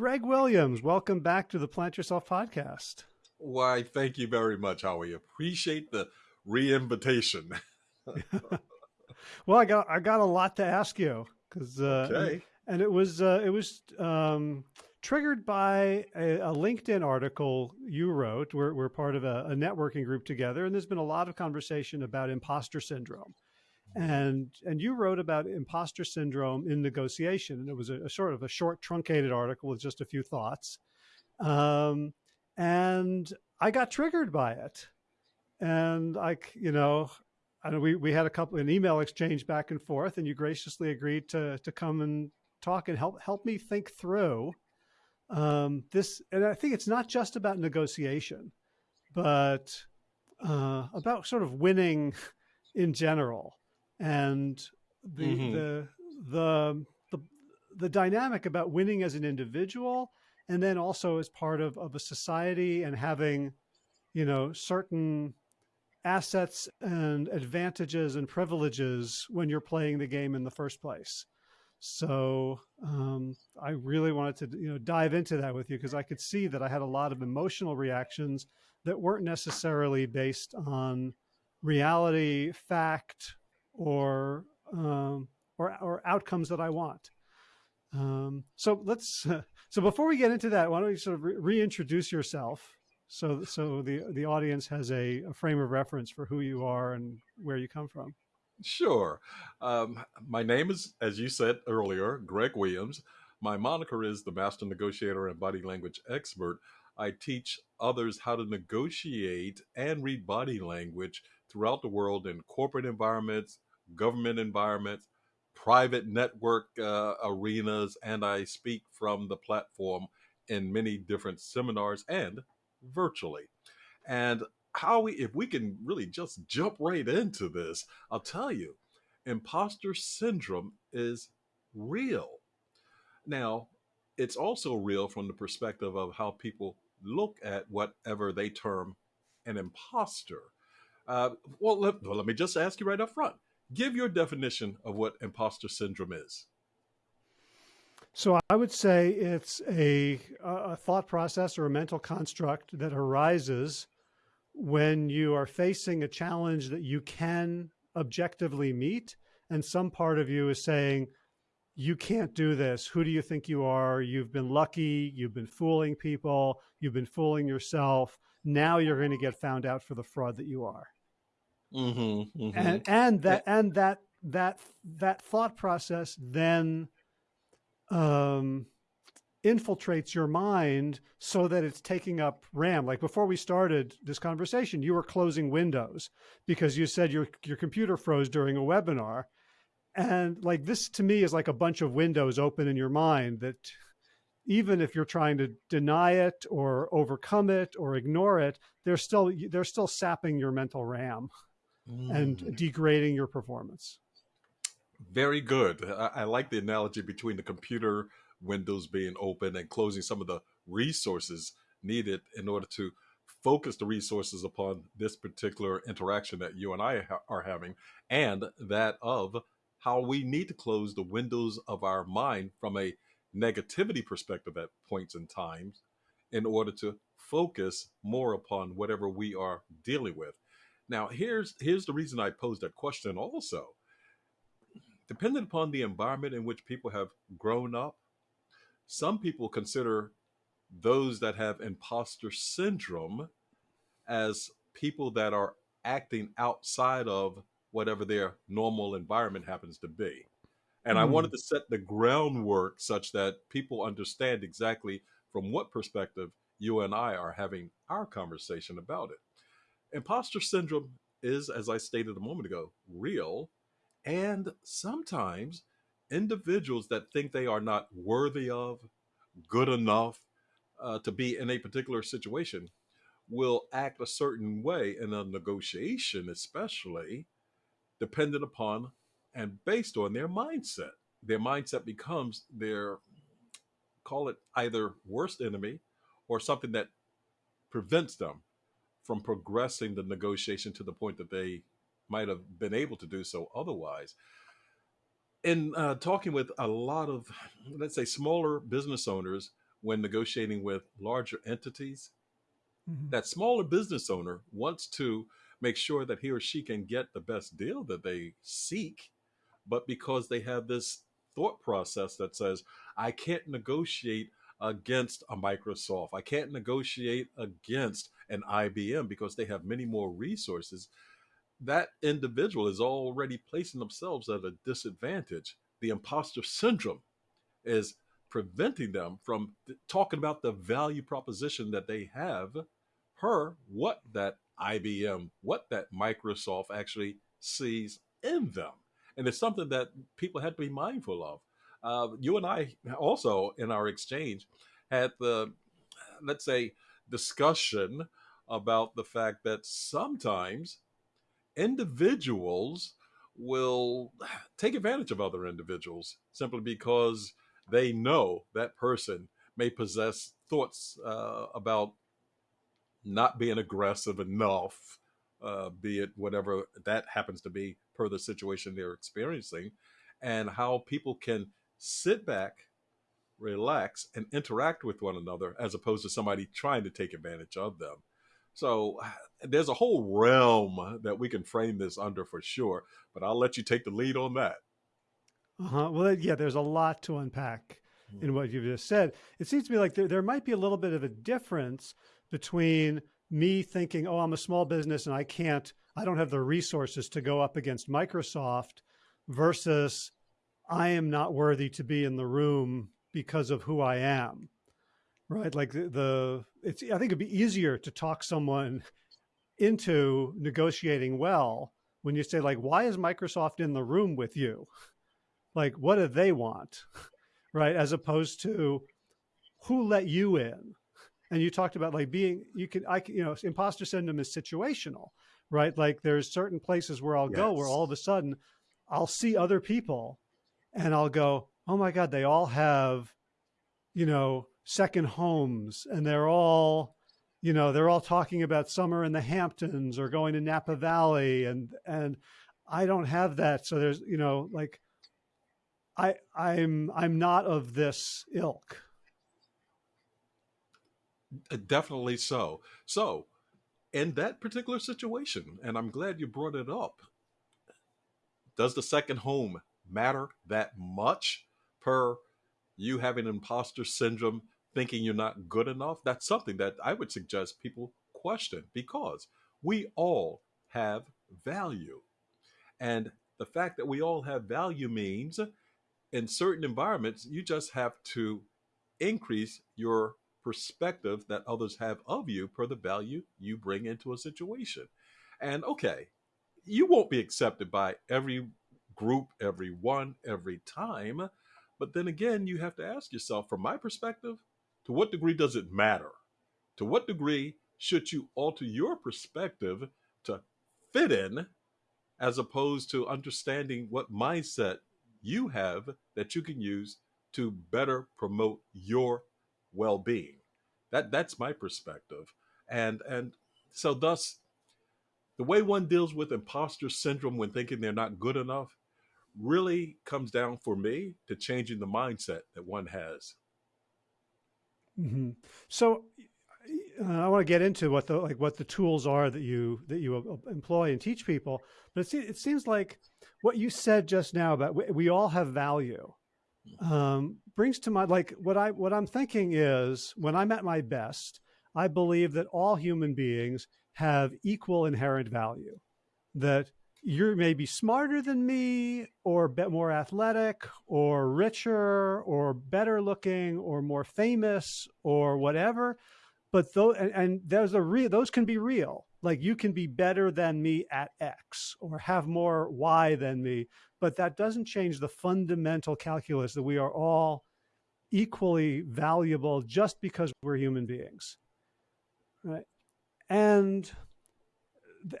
Greg Williams, welcome back to the Plant Yourself podcast. Why, thank you very much, Howie. Appreciate the re-invitation. well, I got I got a lot to ask you because uh, okay. and, and, it was uh, it was um, triggered by a, a, LinkedIn article you wrote. We're we're part of a, a networking group together, and there's been a lot of conversation about imposter syndrome and and you wrote about imposter syndrome in negotiation and it was a, a sort of a short truncated article with just a few thoughts. Um, and i got triggered by it. And i you know and we, we had a couple an email exchange back and forth and you graciously agreed to to come and talk and help help me think through um, this and i think it's not just about negotiation but uh, about sort of winning in general and the mm-hmm. the the the the dynamic about winning as an individual and then also as part of, of a society and having you know certain assets and advantages and privileges when you're playing the game in the first place so um, i really wanted to you know dive into that with you because i could see that i had a lot of emotional reactions that weren't necessarily based on reality fact or um, or, or outcomes that I want. Um, so let's so before we get into that, why don't you sort of re reintroduce yourself so so the the audience has a, a, frame of reference for who you are and where you come from. Sure. Um, my name is, as you said earlier, Greg Williams. My moniker is the Master Negotiator and Body Language Expert. I teach others how to negotiate and read body language throughout the world in corporate environments, government environments, private network uh, arenas, and I speak from the platform in many different seminars and virtually. And Howie, if we can really just jump right into this, I'll tell you, imposter syndrome is real. Now, it's also real from the perspective of how people look at whatever they term an imposter. Uh, well, let, well, let me just ask you right up front give your definition of what imposter syndrome is. So I would say it's a, a thought process or a mental construct that arises when you are facing a challenge that you can objectively meet. And some part of you is saying, you can't do this. Who do you think you are? You've been lucky. You've been fooling people. You've been fooling yourself. Now you're going to get found out for the fraud that you are. Mm-hmm, mm-hmm. And and that and that that that thought process then um, infiltrates your mind so that it's taking up RAM. Like before we started this conversation, you were closing Windows because you said your your computer froze during a webinar. And like this to me is like a bunch of windows open in your mind that even if you're trying to deny it or overcome it or ignore it, they're still they're still sapping your mental RAM mm. and degrading your performance. Very good. I, I like the analogy between the computer windows being open and closing some of the resources needed in order to focus the resources upon this particular interaction that you and I ha are having, and that of how we need to close the windows of our mind from a negativity perspective at points in times in order to focus more upon whatever we are dealing with. Now, here's here's the reason I posed that question also. Depending upon the environment in which people have grown up, some people consider those that have imposter syndrome as people that are acting outside of whatever their normal environment happens to be. And mm. I wanted hmm. to set the groundwork such that people understand exactly from what perspective you and I are having our conversation about it imposter syndrome is, as I stated a moment ago, real. And sometimes individuals that think they are not worthy of, good enough uh, to be in a particular situation will act a certain way in a negotiation, especially dependent upon and based on their mindset. Their mindset becomes their, call it either worst enemy or something that prevents them from progressing the negotiation to the point that they might have been able to do so otherwise. In uh, talking with a lot of, let's say, smaller business owners, when negotiating with larger entities, Mhm. that smaller business owner wants to make sure that he or she can get the best deal that they seek, but because they have this thought process that says, I can't negotiate against a Microsoft, I can't negotiate against an IBM because they have many more resources, that individual is already placing themselves at a disadvantage. The imposter syndrome is preventing them from th- talking about the value proposition that they have per what that IBM, what that Microsoft actually sees in them. And it's something that people had to be mindful of. Uh, you and I also, in our exchange, had the, let's say, discussion about the fact that sometimes individuals will take advantage of other individuals simply because they know that person may possess thoughts uh, about not being aggressive enough, uh, be it whatever that happens to be per the situation they're experiencing, and how people can sit back, relax, and interact with one another as opposed to somebody trying to take advantage of them. So there's a whole realm that we can frame this under for sure, but I'll let you take the lead on that. Uh-huh. Well, yeah, there's a lot to unpack in what you've just said. It seems to me like there, there might be a little bit of a difference between me thinking, oh, I'm a small business and I can't, I don't have the resources to go up against Microsoft versus I am not worthy to be in the room because of who I am. Right. Like the, the it's, I think it'd be easier to talk someone into negotiating well when you say like, why is Microsoft in the room with you? Like, what do they want? Right. As opposed to who let you in? And you talked about like being, you can, I, can- you know, imposter syndrome is situational, right? Like there's certain places where I'll go where all of a sudden I'll see other people and I'll go, oh my God, they all have, you know, second homes and they're all, you know, they're all talking about summer in the Hamptons or going to Napa Valley and, and I don't have that. So there's, you know, like I, I'm, I'm not of this ilk. Uh, Definitely so. So, in that particular situation, and I'm glad you brought it up, does the second home matter that much per you having imposter syndrome, thinking you're not good enough? That's something that I would suggest people question because we all have value. And the fact that we all have value means in certain environments, you just have to increase your perspective that others have of you per the value you bring into a situation. And okay, you won't be accepted by every group, every one, every time. But then again, you have to ask yourself, from my perspective, to what degree does it matter? To what degree should you alter your perspective to fit in as opposed to understanding what mindset you have that you can use to better promote your well-being that that's my perspective and and so thus the way one deals with imposter syndrome when thinking they're not good enough really comes down for me to changing the mindset that one has hmm So uh, I want to get into what the like what the tools are that you that you uh, employ and teach people. But it, se- it seems like what you said just now about we, we all have value um, brings to mind like what I what I'm thinking is when I'm at my best, I believe that all human beings have equal inherent value. That you're maybe smarter than me, or bit more athletic, or richer, or better looking, or more famous, or whatever. But those and, and there's a real those can be real. Like you can be better than me at X, or have more Y than me. But that doesn't change the fundamental calculus that we are all equally valuable just because we're human beings, right? And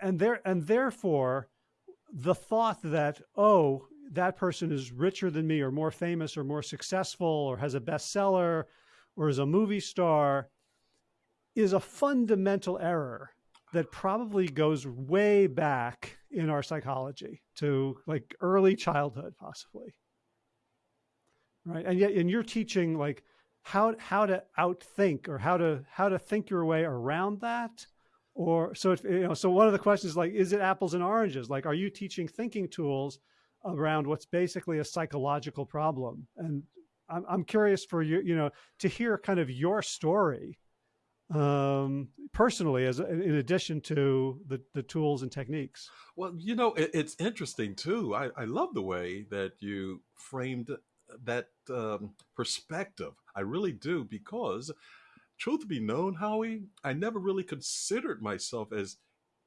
and there and therefore the thought that oh that person is richer than me or more famous or more successful or has a bestseller or is a movie star is a fundamental error that probably goes way back in our psychology to like early childhood possibly. Right? And yet and you're teaching like how how to outthink or how to how to think your way around that or so if, you know so one of the questions like is it apples and oranges? Like are you teaching thinking tools around what's basically a psychological problem? And i'm, I'm curious for you you know to hear kind of your story um, personally as in addition to the, the tools and techniques. Well you know it, it's interesting too. I, I love the way that you framed that um, perspective. I really do because truth be known, Howie, I never really considered myself as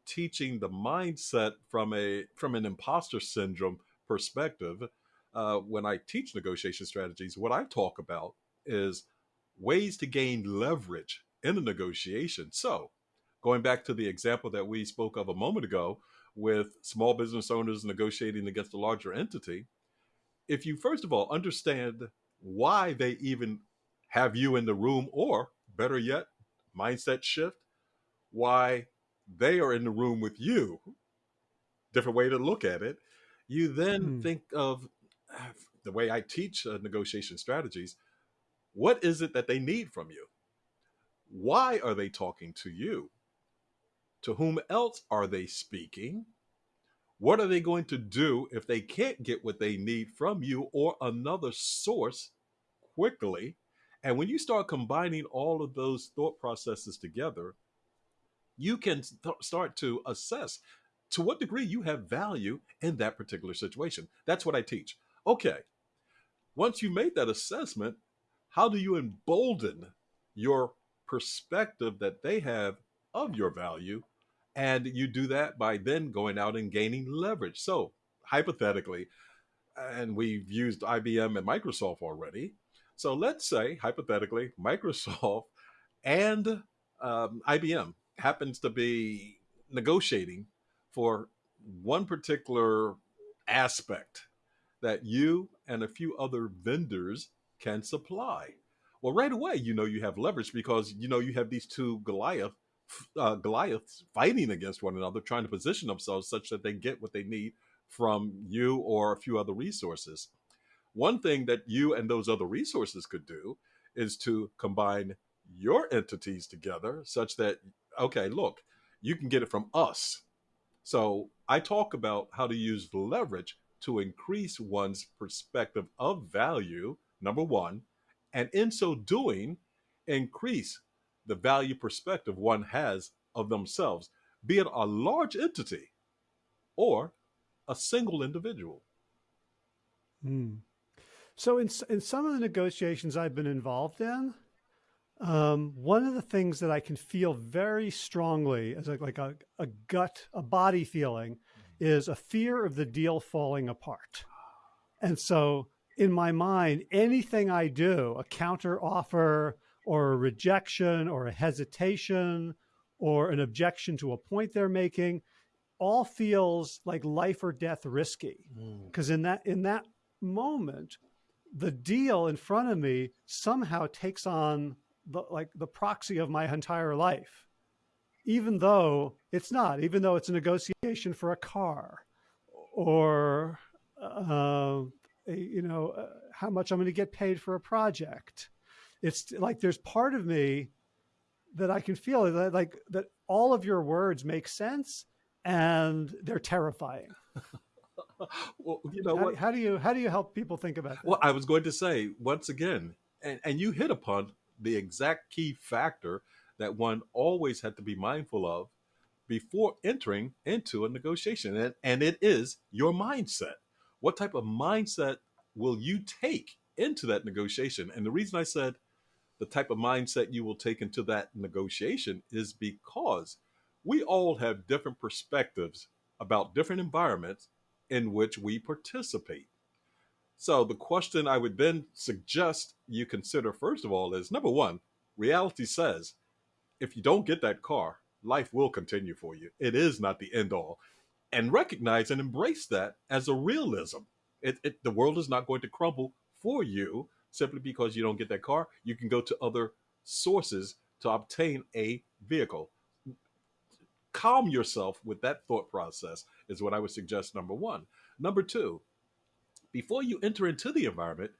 teaching the mindset from a from an imposter syndrome perspective. Uh, when I teach negotiation strategies, what I talk about is ways to gain leverage in a negotiation. So, going back to the example that we spoke of a moment ago with small business owners negotiating against a larger entity, if you first of all understand why they even have you in the room or better yet, mindset shift, why they are in the room with you. Different way to look at it. You then hmm. think of the way I teach uh, negotiation strategies. What is it that they need from you? Why are they talking to you? To whom else are they speaking? What are they going to do if they can't get what they need from you or another source quickly? And when you start combining all of those thought processes together, you can th- start to assess to what degree you have value in that particular situation. That's what I teach. Okay, once you made that assessment, how do you embolden your perspective that they have of your value? And you do that by then going out and gaining leverage. So, hypothetically, and we've used IBM and Microsoft already, so let's say, hypothetically, Microsoft and um, IBM happens to be negotiating for one particular aspect that you and a few other vendors can supply. Well, right away, you know you have leverage because you know you have these two Goliath uh, Goliaths fighting against one another, trying to position themselves such that they get what they need from you or a few other resources. One thing that you and those other resources could do is to combine your entities together such that, okay, look, you can get it from us. So I talk about how to use leverage to increase one's perspective of value, number one, and in so doing, increase the value perspective one has of themselves, be it a large entity or a single individual. Hmm. So in in some of the negotiations I've been involved in, um, one of the things that I can feel very strongly as a, like a, a gut, a body feeling, is a fear of the deal falling apart. And so in my mind, anything I do, a counter offer or a rejection or a hesitation or an objection to a point they're making, all feels like life or death risky. Because mm. in that in that moment, the deal in front of me somehow takes on the, like the proxy of my entire life, even though it's not, even though it's a negotiation for a car or, uh, you know, uh, how much I'm going to get paid for a project. It's like there's part of me that I can feel that like that all of your words make sense and they're terrifying. well, you know how, what? How do you how do you help people think about that? Well, I was going to say once again, and, and you hit upon the exact key factor that one always had to be mindful of before entering into a negotiation, and, and it is your mindset. What type of mindset will you take into that negotiation? And the reason I said the type of mindset you will take into that negotiation is because we all have different perspectives about different environments in which we participate. So the question I would then suggest you consider first of all is number one, reality says if you don't get that car, life will continue for you. It is not the end all. And recognize and embrace that as a realism. It, it, the world is not going to crumble for you simply because you don't get that car. You can go to other sources to obtain a vehicle calm yourself with that thought process is what I would suggest. Number one. Number two, before you enter into the environment,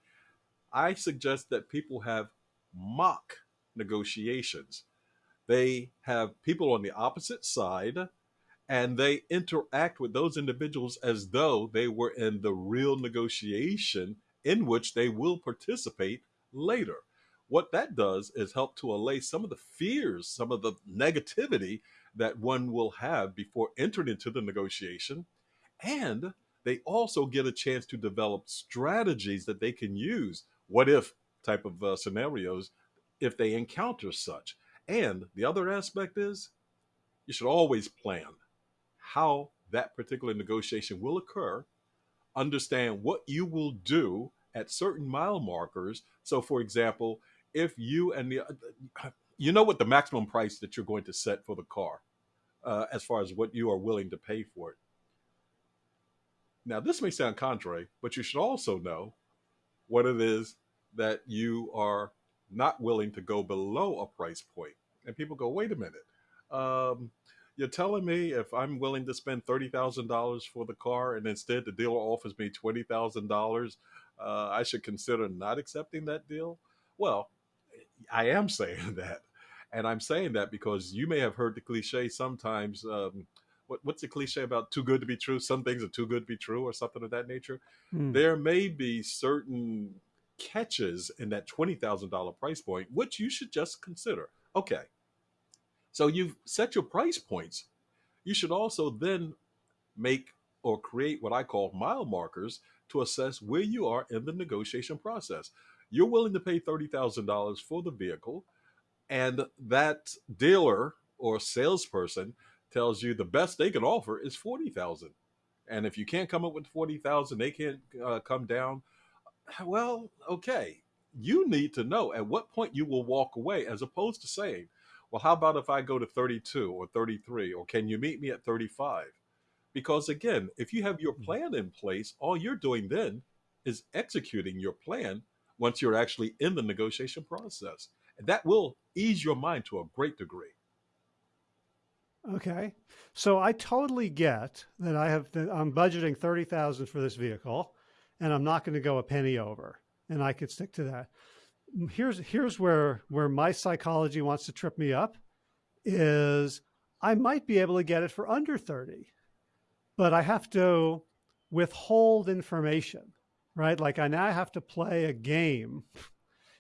I suggest that people have mock negotiations. They have people on the opposite side and they interact with those individuals as though they were in the real negotiation in which they will participate later. What that does is help to allay some of the fears, some of the negativity that one will have before entering into the negotiation. And they also get a chance to develop strategies that they can use. What if type of uh, scenarios if they encounter such. And the other aspect is you should always plan how that particular negotiation will occur, understand what you will do at certain mile markers. So, for example, if you and the you know what the maximum price that you're going to set for the car, uh, as far as what you are willing to pay for it. Now, this may sound contrary, but you should also know what it is that you are not willing to go below a price point. And people go, wait a minute. Um, you're telling me if I'm willing to spend $30,000 for the car and instead the dealer offers me $20,000, uh, I should consider not accepting that deal? Well, I am saying that. And I'm saying that because you may have heard the cliche sometimes. Um, what, what's the cliche about too good to be true? Some things are too good to be true, or something of that nature. Mm. There may be certain catches in that $20,000 price point, which you should just consider. Okay, so you've set your price points. You should also then make or create what I call mile markers to assess where you are in the negotiation process. You're willing to pay $30,000 for the vehicle, and that dealer or salesperson tells you the best they can offer is 40,000. And if you can't come up with 40,000, they can't uh, come down well, okay, you need to know at what point you will walk away as opposed to saying, well, how about if I go to 32 or 33, or can you meet me at 35? Because again, if you have your mm. plan in place, all you're doing then is executing your plan once you're actually in the negotiation process. And that will ease your mind to a great degree. Okay. So I totally get that I have, I'm budgeting 30,000 for this vehicle and I'm not going to go a penny over and I could stick to that. Here's, here's where, where my psychology wants to trip me up is I might be able to get it for under 30, but I have to withhold information, right? Like I now have to play a game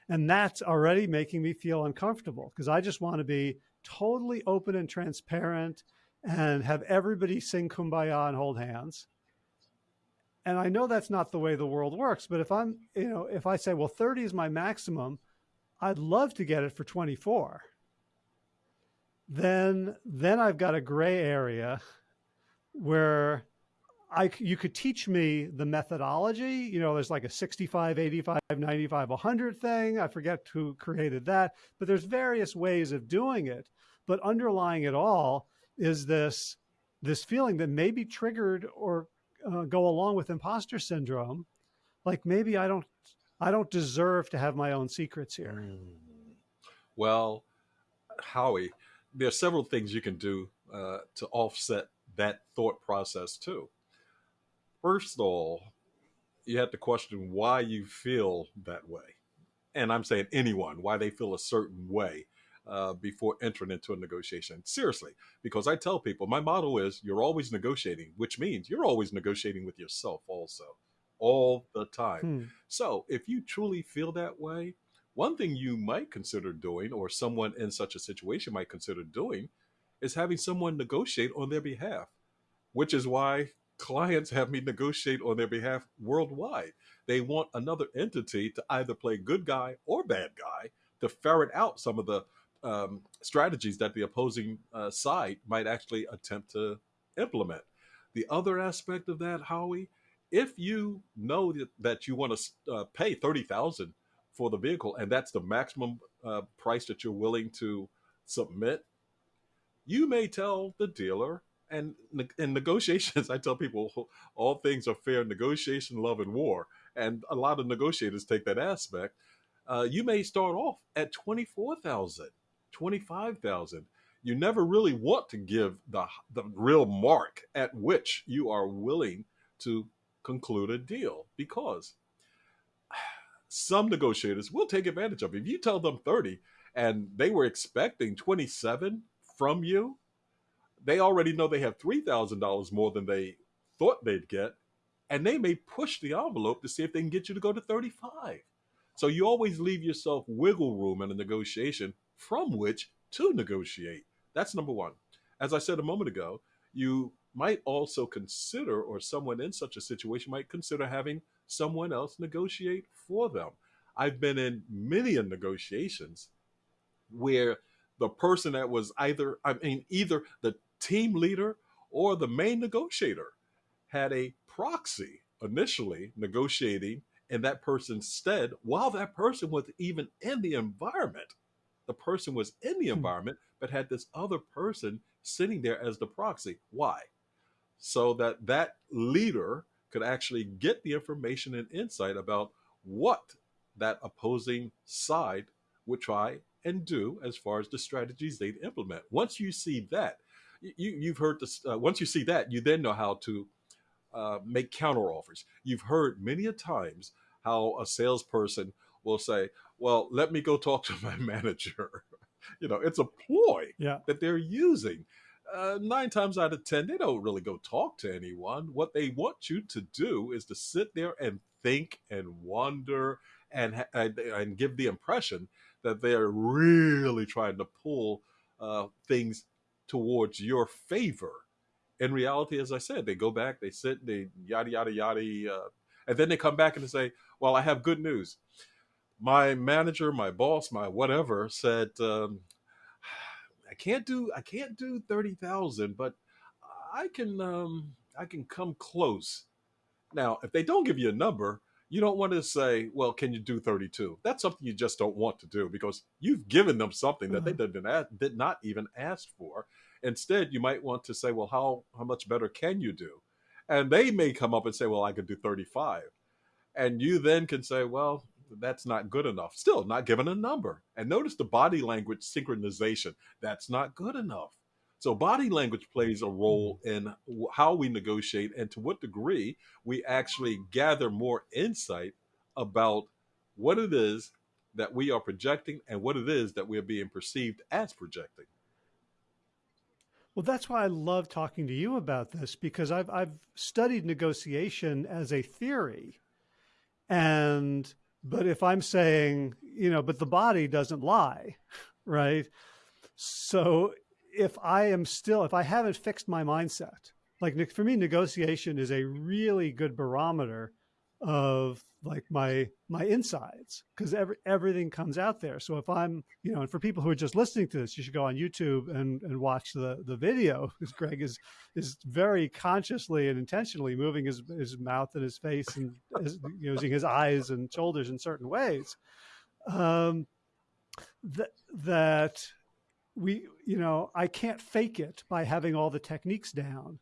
and that's already making me feel uncomfortable because I just want to be totally open and transparent and have everybody sing kumbaya and hold hands and I know that's not the way the world works, but if I'm, you know, if I say, well, 30 is my maximum, I'd love to get it for 24. Then, then I've got a gray area where I, you could teach me the methodology. You know, there's like a 65, 85, 95, 100 thing. I forget who created that, but there's various ways of doing it. But underlying it all is this, this feeling that may be triggered or uh, go along with imposter syndrome, like maybe I don't, I don't deserve to have my own secrets here. Mm. Well, Howie, there are several things you can do uh, to offset that thought process too. First of all, you have to question why you feel that way. And I'm saying anyone, why they feel a certain way uh, before entering into a negotiation. Seriously, because I tell people my motto is you're always negotiating, which means you're always negotiating with yourself also, all the time. Hmm. So if you truly feel that way, one thing you might consider doing, or someone in such a situation might consider doing, is having someone negotiate on their behalf, which is why clients have me negotiate on their behalf worldwide. They want another entity to either play good guy or bad guy to ferret out some of the um, strategies that the opposing uh, side might actually attempt to implement. The other aspect of that, Howie, if you know that, you want to uh, pay thirty thousand for the vehicle and that's the maximum uh, price that you're willing to submit, you may tell the dealer. And in negotiations, I tell people all things are fair in negotiation, love, and war. And a lot of negotiators take that aspect. Uh, you may start off at twenty four thousand 25,000. You never really want to give the, the real mark at which you are willing to conclude a deal because some negotiators will take advantage of it. If you tell them 30 and they were expecting 27 from you, they already know they have $3,000 more than they thought they'd get. And they may push the envelope to see if they can get you to go to 35. So you always leave yourself wiggle room in a negotiation from which to negotiate. That's number one. As I said a moment ago, you might also consider, or someone in such a situation might consider having someone else negotiate for them. I've been in many negotiations where the person that was either, I mean, either the team leader or the main negotiator had a proxy initially negotiating in that person's stead while that person was even in the environment. The person was in the hmm. environment, but had this other person sitting there as the proxy. Why? So that that leader could actually get the information and insight about what that opposing side would try and do as far as the strategies they'd implement. Once you see that, you, you've heard this. Uh, once you see that, you then know how to uh, make counter offers. You've heard many a times how a salesperson will say, "Well, let me go talk to my manager." you know, it's a ploy yeah. that they're using. Uh, nine times out of ten, they don't really go talk to anyone. What they want you to do is to sit there and think and wonder and and, and give the impression that they're really trying to pull uh, things towards your favor. In reality, as I said, they go back, they sit, they yada yada yada, uh, and then they come back and they say, "Well, I have good news. My manager, my boss, my whatever said." Um, I can't do I can't do thirty thousand, but I can um, I can come close. Now, if they don't give you a number, you don't want to say, "Well, can you do 32?" That's something you just don't want to do because you've given them something that mm-hmm. they did not, did not even ask for. Instead, you might want to say, "Well, how how much better can you do?" And they may come up and say, "Well, I could do 35." And you then can say, "Well, that's not good enough. Still not given a number. And notice the body language synchronization. That's not good enough. So body language plays a role mm-hmm. in how we negotiate and to what degree we actually gather more insight about what it is that we are projecting and what it is that we're being perceived as projecting. Well, that's why I love talking to you about this because I've I've studied negotiation as a theory, and but if I'm saying, you know, but the body doesn't lie, right? So if I am still, if I haven't fixed my mindset, like for me, negotiation is a really good barometer of like my my insides because every, everything comes out there. So if I'm, you know, and for people who are just listening to this, you should go on YouTube and, and watch the the video because Greg is is very consciously and intentionally moving his his mouth and his face and his, using his eyes and shoulders in certain ways. Um, that that we, you know, I can't fake it by having all the techniques down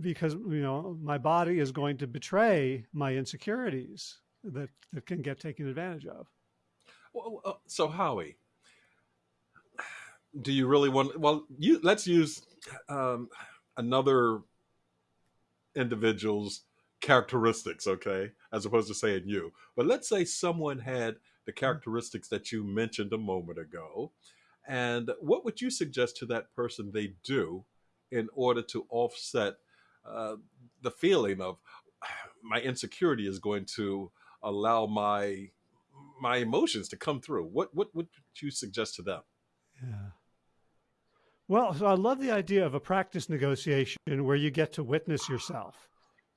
because you know my body is going to betray my insecurities that, that can get taken advantage of. Well, uh, so Howie, do you really want? Well, you let's use um, another individual's characteristics, okay, as opposed to saying you. But let's say someone had the characteristics that you mentioned a moment ago, and what would you suggest to that person they do in order to offset uh, the feeling of my insecurity is going to allow my my emotions to come through. What what would you suggest to them? Yeah. Well, so I love the idea of a practice negotiation where you get to witness yourself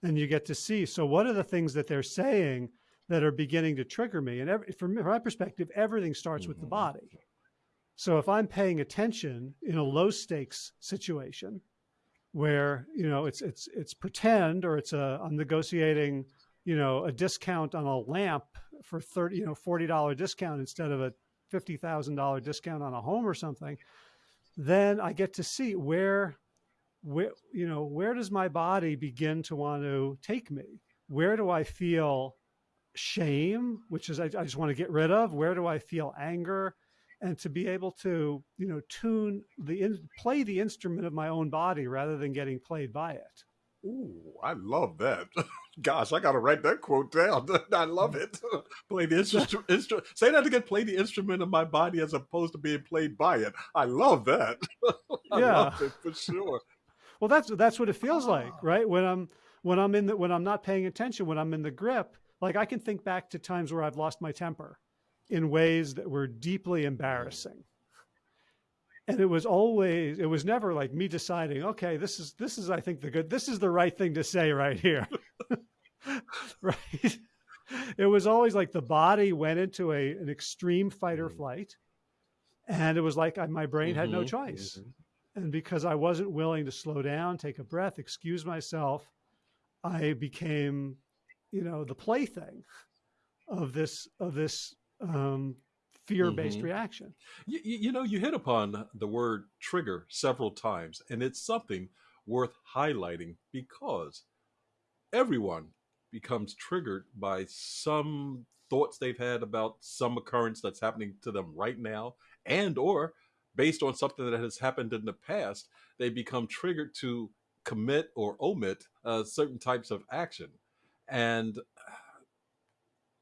and you get to see. So, what are the things that they're saying that are beginning to trigger me? And every, from my perspective, everything starts mm-hmm. with the mm-hmm. body. So, if I'm paying attention in a low stakes situation, where you know it's it's it's pretend or it's a I'm negotiating you know a discount on a lamp for 30 you know 40 dollar discount instead of a $50,000 discount on a home or something then I get to see where where you know where does my body begin to want to take me? Where do I feel shame which is I, I just want to get rid of? Where do I feel anger and to be able to you know tune the in, play the instrument of my own body rather than getting played by it Ooh, I love that. Gosh, I gotta write that quote down. I love it. play the instrument. Instru- say that again. Play the instrument of my body as opposed to being played by it. I love that. I Yeah. love it for sure. Well, that's that's what it feels like, Ah. right? When I'm when I'm in the when I'm not paying attention, when I'm in the grip, like I can think back to times where I've lost my temper in ways that were deeply embarrassing. And it was always it was never like me deciding, okay, this is this is I think the good this is the right thing to say right here. right? It was always like the body went into a an extreme fight or Mm. flight and it was like I, my brain had no Mhm, choice mhm. and because I wasn't willing to slow down, take a breath, excuse myself, I became, you know, the plaything of this of this um, fear-based Mhm. reaction. You, you you know, you hit upon the word trigger several times, and it's something worth highlighting because everyone becomes triggered by some thoughts they've had about some occurrence that's happening to them right now and or based on something that has happened in the past they become triggered to commit or omit uh, certain types of action and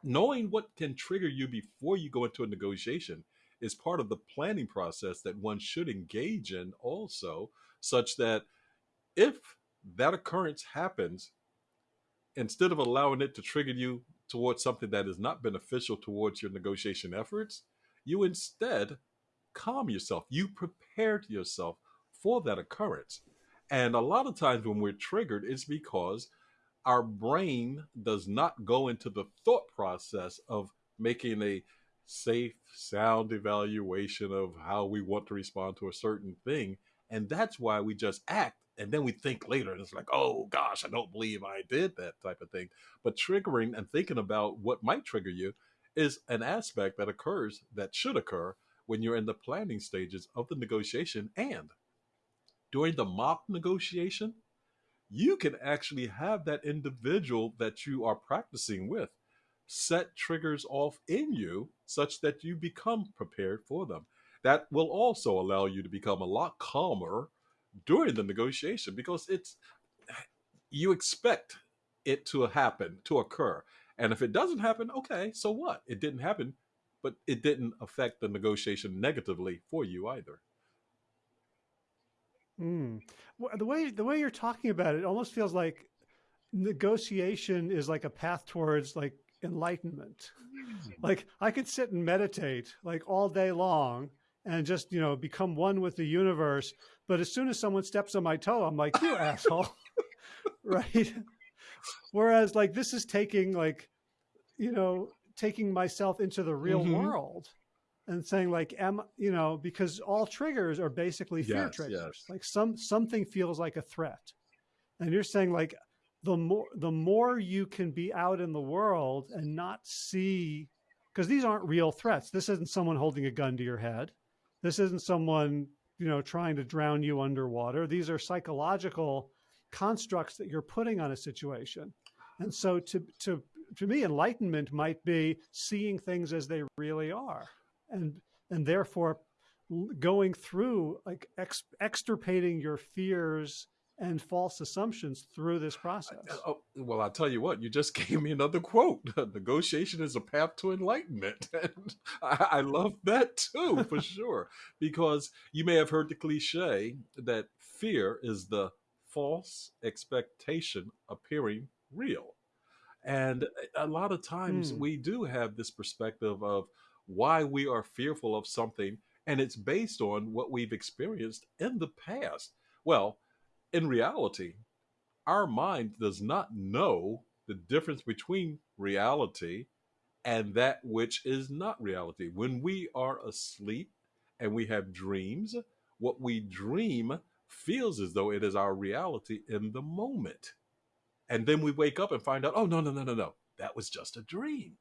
knowing what can trigger you before you go into a negotiation is part of the planning process that one should engage in also such that if that occurrence happens instead of allowing it to trigger you towards something that is not beneficial towards your negotiation efforts you instead calm yourself. You prepared yourself for that occurrence. And a lot of times when we're triggered it's because our brain does not go into the thought process of making a safe, sound evaluation of how we want to respond to a certain thing. And that's why we just act. And then we think later, and it's like, oh gosh, I don't believe I did that type of thing. But triggering and thinking about what might trigger you is an aspect that occurs that should occur when you're in the planning stages of the negotiation and during the mock negotiation you can actually have that individual that you are practicing with set triggers off in you such that you become prepared for them. That will also allow you to become a lot calmer during the negotiation because it's you expect it to happen, to occur. And if it doesn't happen, okay, so what? It didn't happen, but it didn't affect the negotiation negatively for you either. Mm. Well, The way the way you're talking about it, it almost feels like negotiation is like a path towards like enlightenment. Like I could sit and meditate like all day long and just, you know, become one with the universe. But as soon as someone steps on my toe, I'm like, you asshole. right. Whereas like this is taking like, you know, taking myself into the real Mhm. world and saying like, am you know, because all triggers are basically fear Yes, triggers. yes. Like some something feels like a threat. And you're saying like the more the more you can be out in the world and not see because these aren't real threats. This isn't someone holding a gun to your head. This isn't someone, you know, trying to drown you underwater. These are psychological constructs that you're putting on a situation. And so to to to me enlightenment might be seeing things as they really are and and therefore going through like ex, extirpating your fears and false assumptions through this process. Oh, well, I'll tell you what, you just gave me another quote. Negotiation is a path to enlightenment. And I, I love that too, for sure. Because you may have heard the cliche that fear is the false expectation appearing real. And a lot of times Hmm. we do have this perspective of why we are fearful of something, and it's based on what we've experienced in the past. Well, in reality, our mind does not know the difference between reality and that which is not reality. When we are asleep and we have dreams, what we dream feels as though it is our reality in the moment. And then we wake up and find out, oh, no, no, no, no, no, that was just a dream.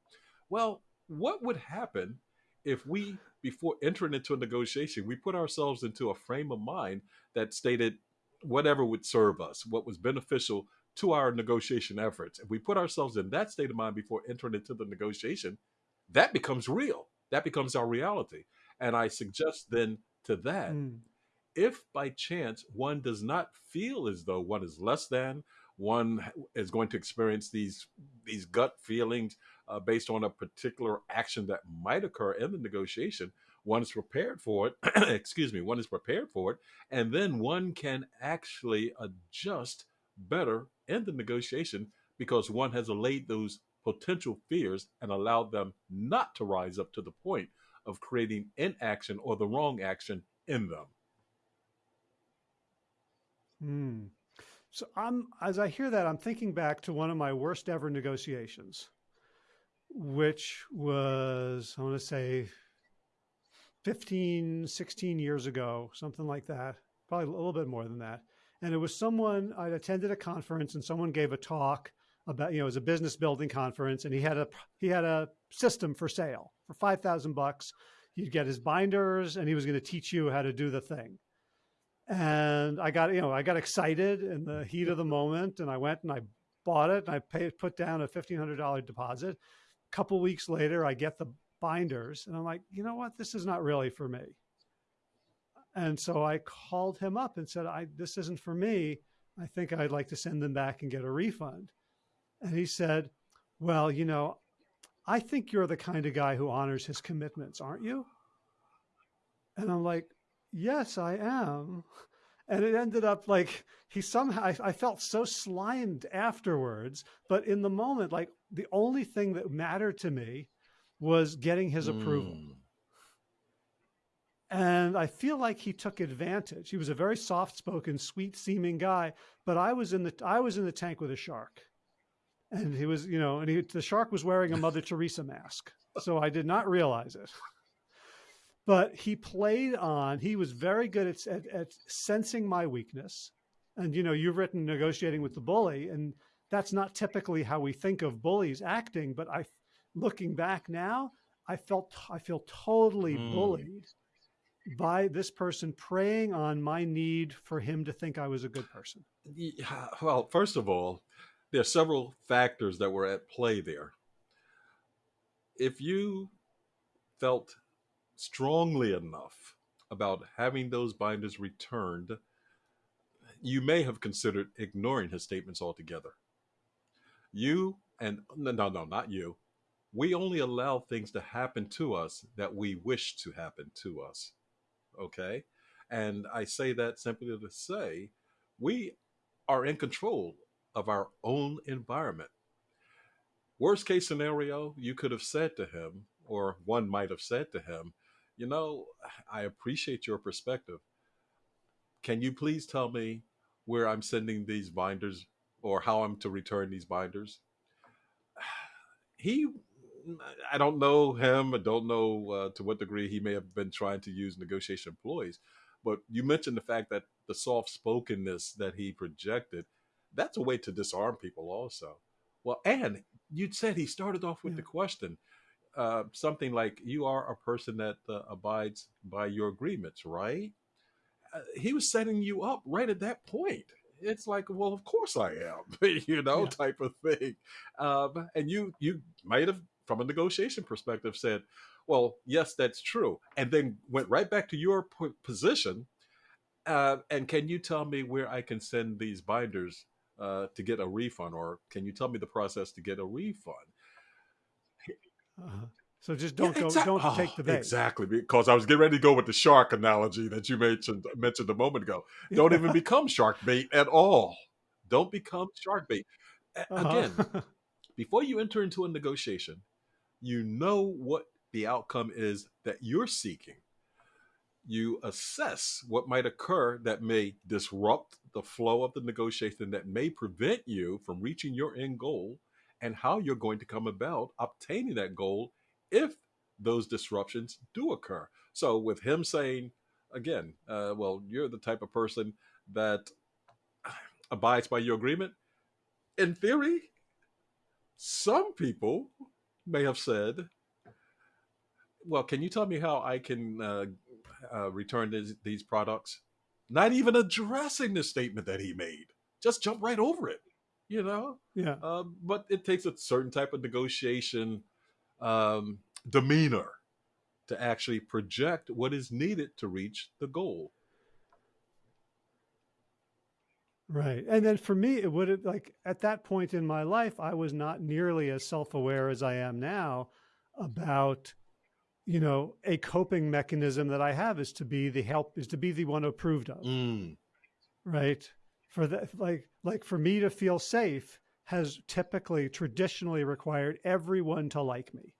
Well, what would happen if we, before entering into a negotiation, we put ourselves into a frame of mind that stated whatever would serve us, what was beneficial to our negotiation efforts. If we put ourselves in that state of mind before entering into the negotiation, that becomes real. That becomes our reality. And I suggest then to that, Mm. if by chance one does not feel as though one is less than one is going to experience these these gut feelings uh, based on a particular action that might occur in the negotiation one is prepared for it excuse me one is prepared for it and then one can actually adjust better in the negotiation because one has allayed those potential fears and allowed them not to rise up to the point of creating inaction or the wrong action in them Hmm. So I'm as I hear that, I'm thinking back to one of my worst ever negotiations, which was I want to say 15, 16 years ago, something like that, probably a little bit more than that. And it was someone I'd attended a conference and someone gave a talk about, you know, it was a business building conference and he had a he had a system for sale for 5,000 bucks. You'd get his binders and he was going to teach you how to do the thing and I got you know I got excited in the heat of the moment, and I went and I bought it, and I paid put down a fifteen hundred dollar deposit. A couple weeks later, I get the binders, and I'm like, you know what, this is not really for me. And so I called him up and said, I this isn't for me. I think I'd like to send them back and get a refund. And he said, Well, you know, I think you're the kind of guy who honors his commitments, aren't you? And I'm like, yes, I am. And it ended up like he somehow, I, I, felt so slimed afterwards. But in the moment, like the only thing that mattered to me was getting his mm. approval. And I feel like he took advantage. He was a very soft spoken, sweet seeming guy, but I was in the, I was in the tank with a shark. And he was, you know, and he, the shark was wearing a Mother Teresa mask. So I did not realize it but he played on he was very good at, at, at, sensing my weakness. And you know you've written negotiating with the bully and that's not typically how we think of bullies acting but i looking back now i felt i feel totally mm. bullied by this person preying on my need for him to think i was a good person. Yeah, well first of all there are several factors that were at play there. If you felt strongly enough about having those binders returned, you may have considered ignoring his statements altogether. You and no, no, no, not you. We only allow things to happen to us that we wish to happen to us. Okay? And I say that simply to say we are in control of our own environment. Worst case scenario, you could have said to him, or one might have said to him, you know, I appreciate your perspective. Can you please tell me where I'm sending these binders or how I'm to return these binders? He, I don't know him. I don't know uh, to what degree he may have been trying to use negotiation employees. But you mentioned the fact that the soft spokenness that he projected, that's a way to disarm people also. Well, and you said he started off with yeah. the question uh, something like you are a person that uh, abides by your agreements, right? Uh, he was setting you up right at that point. It's like, well, of course I am, you know, yeah. type of thing. Um, and you you might have, from a negotiation perspective, said, well, yes, that's true, and then went right back to your position. Uh, and can you tell me where I can send these binders uh, to get a refund, or can you tell me the process to get a refund? Uh-huh. So just don't yeah, exactly. go, don't oh, take the bait. Exactly, because I was getting ready to go with the shark analogy that you mentioned mentioned a moment ago. Don't yeah. even become shark bait at all. Don't become shark bait. Uh-huh. Again, before you enter into a negotiation, you know what the outcome is that you're seeking. You assess what might occur that may disrupt the flow of the negotiation, that may prevent you from reaching your end goal and how you're going to come about obtaining that goal if those disruptions do occur. So, with him saying, again, uh, well, you're the type of person that abides by your agreement, in theory, some people may have said, well, can you tell me how I can uh, uh, return these, these products? Not even addressing the statement that he made, just jump right over it you know. Yeah. Um, but it takes a certain type of negotiation um, demeanor to actually project what is needed to reach the goal. Right. And then for me, it would have like at that point in my life, I was not nearly as self aware as I am now about, you know, a coping mechanism that I have is to be the help, is to be the one approved of. Mm. Right. For that, like, like for me to feel safe has typically traditionally required everyone to like me.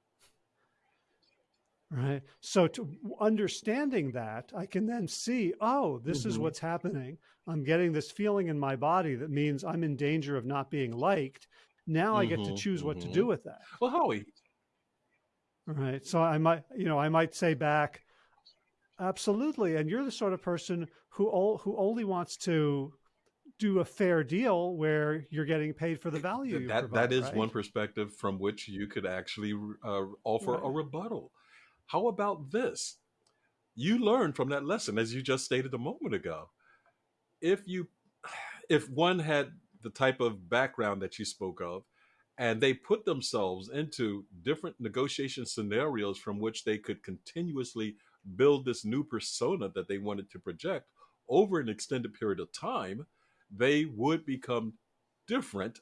Right. So to understanding that, I can then see, oh, this mm-hmm. is what's happening. I'm getting this feeling in my body that means I'm in danger of not being liked. Now mm-hmm. I get to mm-hmm, choose mm-hmm. what to do mm-hmm. with that. Well, Howie. Right. So I might, you know, I might say back, absolutely. And you're the sort of person who all, who only wants to do a fair deal where you're getting paid for the value. That provide, that is right? one perspective from which you could actually uh, offer right. a rebuttal. How about this? You learned from that lesson, as you just stated a moment ago. If you, if one had the type of background that you spoke of, and they put themselves into different negotiation scenarios from which they could continuously build this new persona that they wanted to project over an extended period of time, they would become different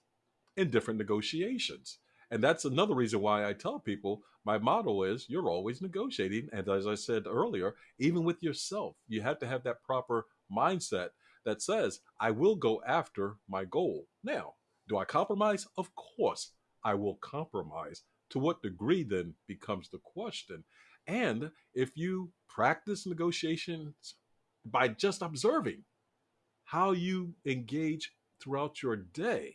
in different negotiations. And that's another reason why I tell people my motto is you're always negotiating. And as I said earlier, even with yourself, you have to have that proper mindset that says, I will go after my goal. Now, do I compromise? Of course, I will compromise. To what degree then becomes the question. And if you practice negotiations by just observing how you engage throughout your day,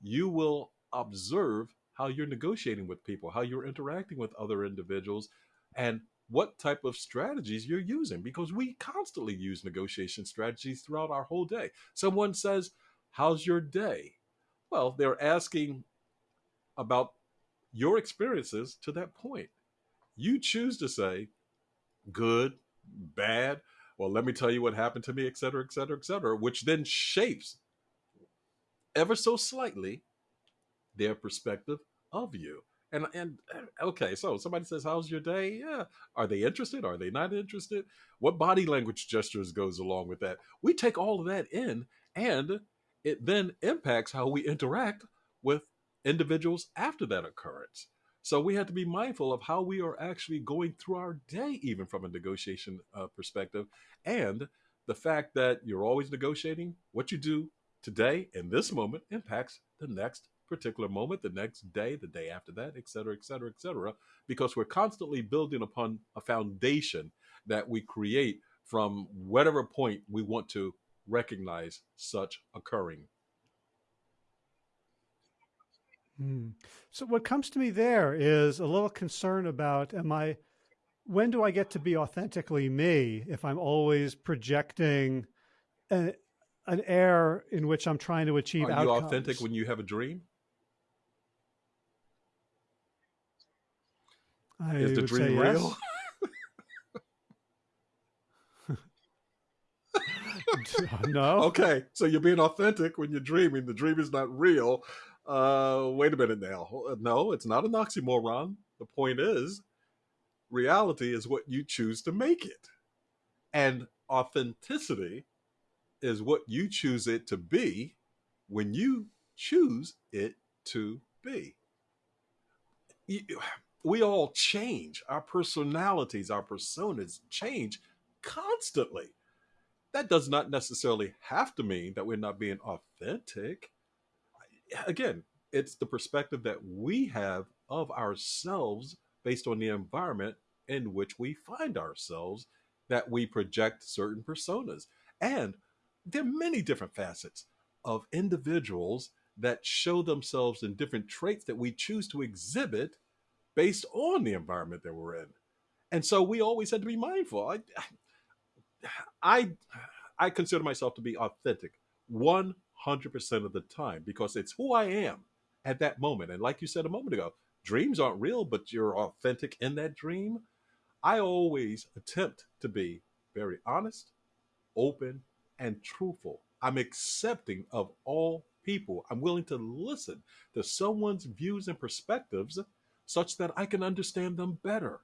you will observe how you're negotiating with people, how you're interacting with other individuals, and what type of strategies you're using because we constantly use negotiation strategies throughout our whole day. Someone says, How's your day? Well, they're asking about your experiences to that point. You choose to say, Good, bad. Well, let me tell you what happened to me, et cetera, et cetera, et cetera, which then shapes ever so slightly their perspective of you. And and uh, okay, so somebody says, "How's your day?" Yeah, are they interested? Are they not interested? What body language gestures goes along with that? We take all of that in, and it then impacts how we interact with individuals after that occurrence. So we have to be mindful of how we are actually going through our day, even from a negotiation uh, perspective, and the fact that you're always negotiating. What you do today in this moment impacts the next particular moment, the next day, the day after that, et cetera, et cetera, et cetera, because we're constantly building upon a foundation that we create from whatever point we want to recognize such occurring. Hmm. So what comes to me there is a little concern about am I when do I get to be authentically me if I'm always projecting an, an air in which I'm trying to achieve Are outcomes? you authentic when you have a dream? I Is the dream real? no. Okay, so you're being authentic when you're dreaming. The dream is not real. Uh, wait a minute now. No, it's not an oxymoron. The point is, reality is what you choose to make it, and authenticity is what you choose it to be when you choose it to be. We all change. Our personalities, our personas change constantly. That does not necessarily have to mean that we're not being authentic. Again, it's the perspective that we have of ourselves based on the environment in which we find ourselves that we project certain personas. And there are many different facets of individuals that show themselves in different traits that we choose to exhibit based on the environment that we're in. And so we always had to be mindful. I, I, I consider myself to be authentic 100% of the time because it's who I am at that moment. And like you said a moment ago, dreams aren't real, but you're authentic in that dream. I always attempt to be very honest, open, and truthful. I'm accepting of all people. I'm willing to listen to someone's views and perspectives such that I can understand them better.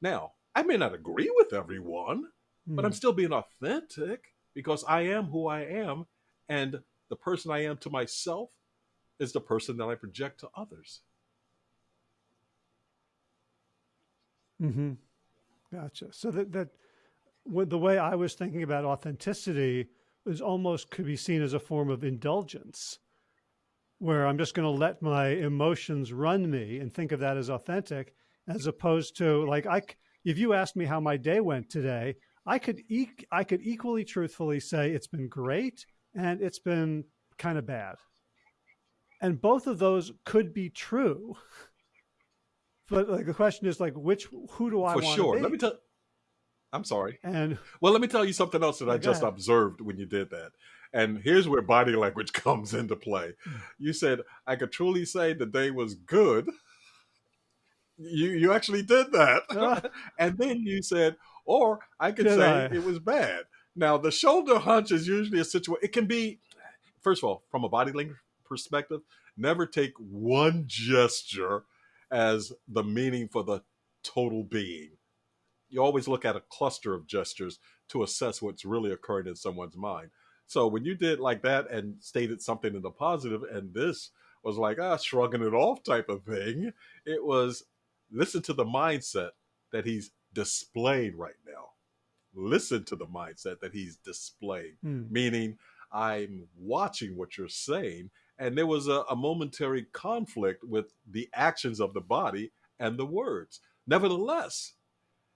Now, I may not agree with everyone, mm. but I'm hmm. still being authentic because I am who I am And the person I am to myself is the person that I project to others. Mm-hmm. Gotcha. So that that the way I was thinking about authenticity is almost could be seen as a form of indulgence, where I'm just going to let my emotions run me and think of that as authentic, as opposed to like I. If you asked me how my day went today, I could e- I could equally truthfully say it's been great and it's been kind of bad. And both of those could be true. But like the question is like which who do I For sure. be? Let me tell I'm sorry. and Well, let me tell you something else that I just ahead. observed when you did that. And here's where body language comes into play. You said, I could truly say the day was good. You you actually did that. Ah. and then you said, or I could say I? it was bad. Now the shoulder hunch is usually a situation it can be first of all, from a body language perspective, never take one gesture as the meaning for the total being. You always look at a cluster of gestures to assess what's really occurring in someone's mind. So when you did like that and stated something in the positive, and this was like ah shrugging it off type of thing, it was listen to the mindset that he's displayed right now. Listen to the mindset that he's displaying, Hmm. meaning I'm watching what you're saying. And there was a, a momentary conflict with the actions of the body and the words. Nevertheless,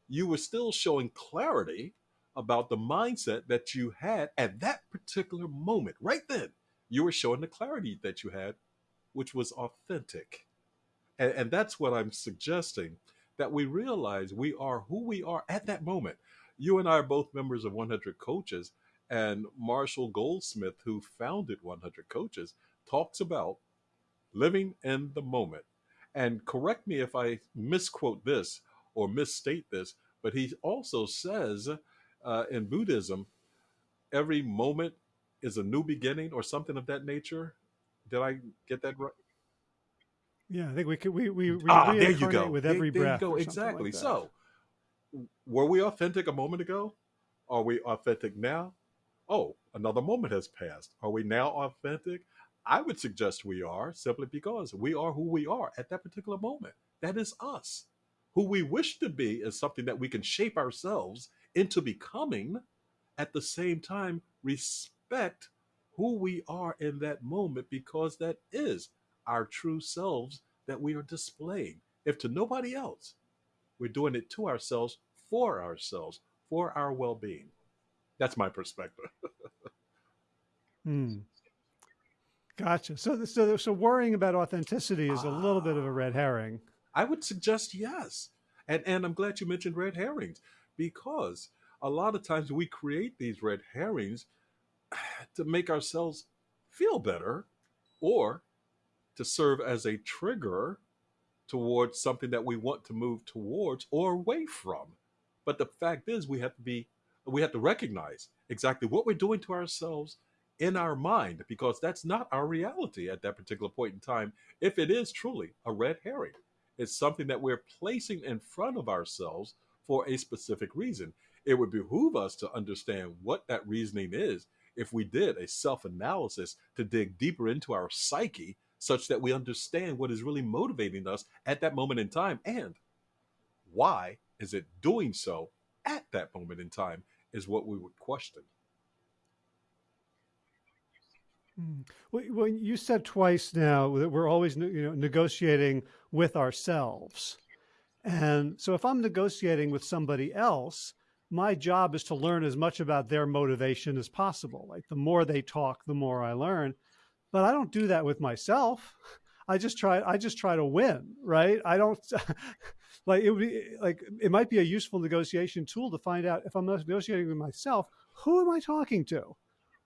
you were still showing clarity about the mindset that you had at that particular moment. Right then, you were showing the clarity that you had, which was authentic. And, and that's what I'm suggesting that we realize we are who we are at that moment. You and I are both members of 100 Coaches, and Marshall Goldsmith, who founded 100 Coaches, talks about living in the moment. And correct me if I misquote this or misstate this, but he also says uh, in Buddhism, every moment is a new beginning or something of that nature. Did I get that right? Yeah, I think we could we we, we ah, there you go. with every there, breath. you go. Exactly. like so, were we authentic a moment ago? Are we authentic now? Oh, another moment has passed. Are we now authentic? I would suggest we are simply because we are who we are at that particular moment. That is us. Who we wish to be is something that we can shape ourselves into becoming at the same time respect who we are in that moment because that is our true selves that we are displaying. If to nobody else, we're doing it to ourselves, for ourselves, for our well being. That's my perspective. Hmm. Gotcha. So, so, so worrying about authenticity is a little bit of a red herring. I would suggest yes. And, and I'm glad you mentioned red herrings because a lot of times we create these red herrings to make ourselves feel better or to serve as a trigger towards something that we want to move towards or away from. But the fact is we have to be we have to recognize exactly what we're doing to ourselves in our mind because that's not our reality at that particular point in time if it is truly a red herring. It's something that we're placing in front of ourselves for a specific reason. It would behoove us to understand what that reasoning is if we did a self analysis to dig deeper into our psyche such that we understand what is really motivating us at that moment in time and why is it doing so at that moment in time is what we would question. Hmm. Well, you said twice now that we're always you know, negotiating with ourselves. And so if I'm negotiating with somebody else, my job is to learn as much about their motivation as possible. Like the more they talk, the more I learn. But I don't do that with myself. I just try I just try to win, right? I don't like it would be like it might be a useful negotiation tool to find out if I'm negotiating with myself, who am I talking to?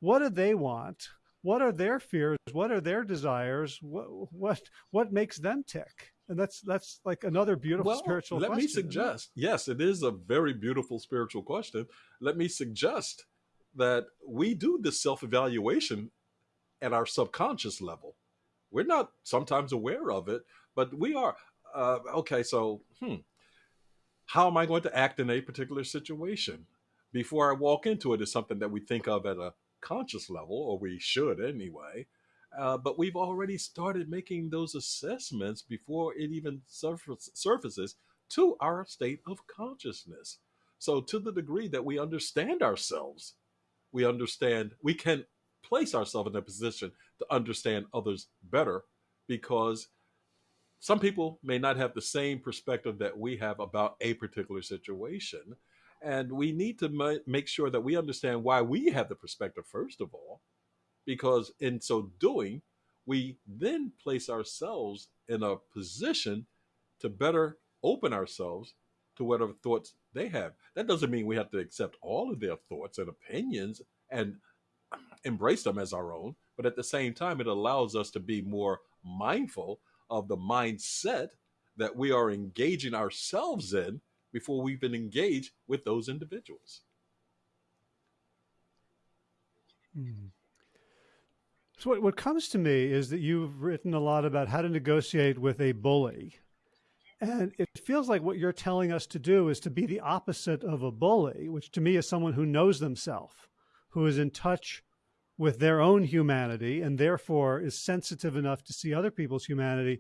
What do they want? What are their fears? What are their desires? What what what makes them tick? And that's that's like another beautiful Well, spiritual let question. me isn't it? suggest, yes, it is a very beautiful spiritual question. Let me suggest that we do this self evaluation at our subconscious level. We're not sometimes aware of it, but we are. Uh, okay, so, hmm, how am I going to act in a particular situation? Before I walk into it is something that we think of at a conscious level, or we should anyway. Uh, but we've already started making those assessments before it even surface, surfaces to our state of consciousness. So, to the degree that we understand ourselves, we understand we can place ourselves in a position to understand others better because some people may not have the same perspective that we have about a particular situation. And we need to ma- make sure that we understand why we have the perspective, first of all, because in so doing, we then place ourselves in a position to better open ourselves to whatever thoughts they have. That doesn't mean we have to accept all of their thoughts and opinions and embrace them as our own, but at the same time, it allows us to be more mindful of the mindset that we are engaging ourselves in before we even engage with those individuals. Hmm. So, what, what comes to me is that you've written a lot about how to negotiate with a bully. And it feels like what you're telling us to do is to be the opposite of a bully, which to me is someone who knows themselves, who is in touch with their own humanity and therefore is sensitive enough to see other people's humanity,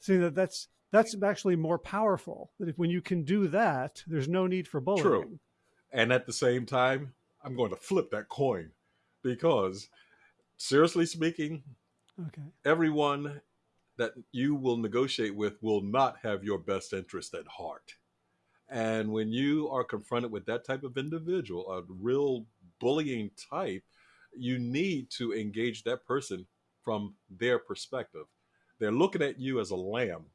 seeing that that's that's actually more powerful. That if when you can do that, there's no need for bullying. True. And at the same time, I'm going to flip that coin because seriously speaking, okay. everyone that you will negotiate with will not have your best interest at heart. And when you are confronted with that type of individual, a real bullying type, you need to engage that person from their perspective. They're looking at you as a lamb.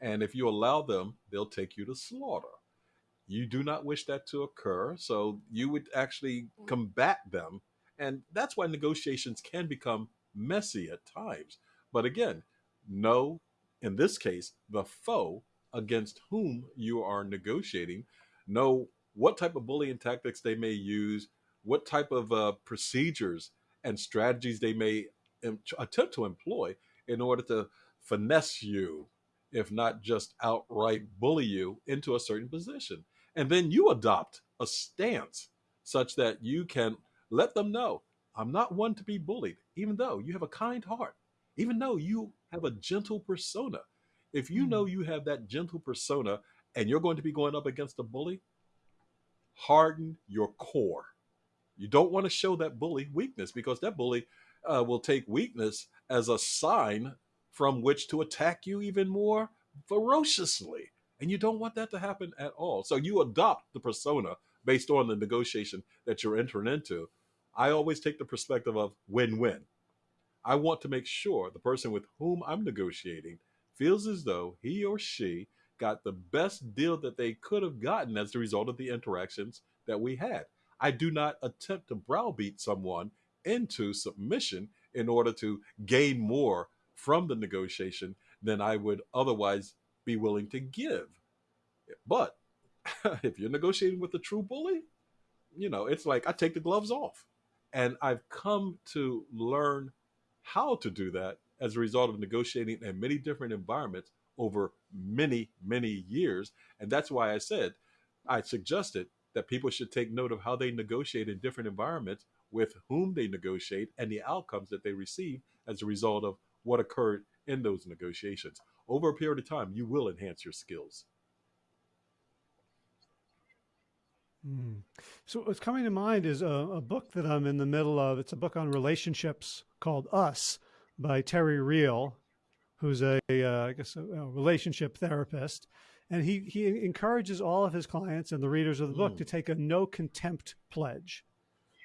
And if you allow them, they'll take you to slaughter. You do not wish that to occur. So you would actually combat them. And that's why negotiations can become messy at times. But again, know, in this case, the foe against whom you are negotiating. Know what type of bullying tactics they may use, what type of uh, procedures and strategies they may Im- attempt to employ in order to finesse you, if not just outright bully you into a certain position. And then you adopt a stance such that you can let them know I'm not one to be bullied, even though you have a kind heart, even though you have a gentle persona. If you know hmm. you have that gentle persona and you're going to be going up against a bully, harden your core. You don't want to show that bully weakness because that bully uh, will take weakness as a sign from which to attack you even more ferociously. And you don't want that to happen at all. So you adopt the persona based on the negotiation that you're entering into. I always take the perspective of win win. I want to make sure the person with whom I'm negotiating feels as though he or she got the best deal that they could have gotten as a result of the interactions that we had. I do not attempt to browbeat someone into submission in order to gain more from the negotiation than I would otherwise be willing to give. But if you're negotiating with a true bully, you know, it's like I take the gloves off. And I've come to learn how to do that as a result of negotiating in many different environments over many, many years. And that's why I said, I suggested that people should take note of how they negotiate in different environments, with whom they negotiate, and the outcomes that they receive as a result of what occurred in those negotiations. Over a period of time, you will enhance your skills. Mm. So what's coming to mind is a, a, book that I'm in the middle of. It's a book on relationships called Us by Terry Real, who's a, uh, I guess, a, a, relationship therapist. And he, he encourages all of his clients and the readers of the book mm. to take a no contempt pledge,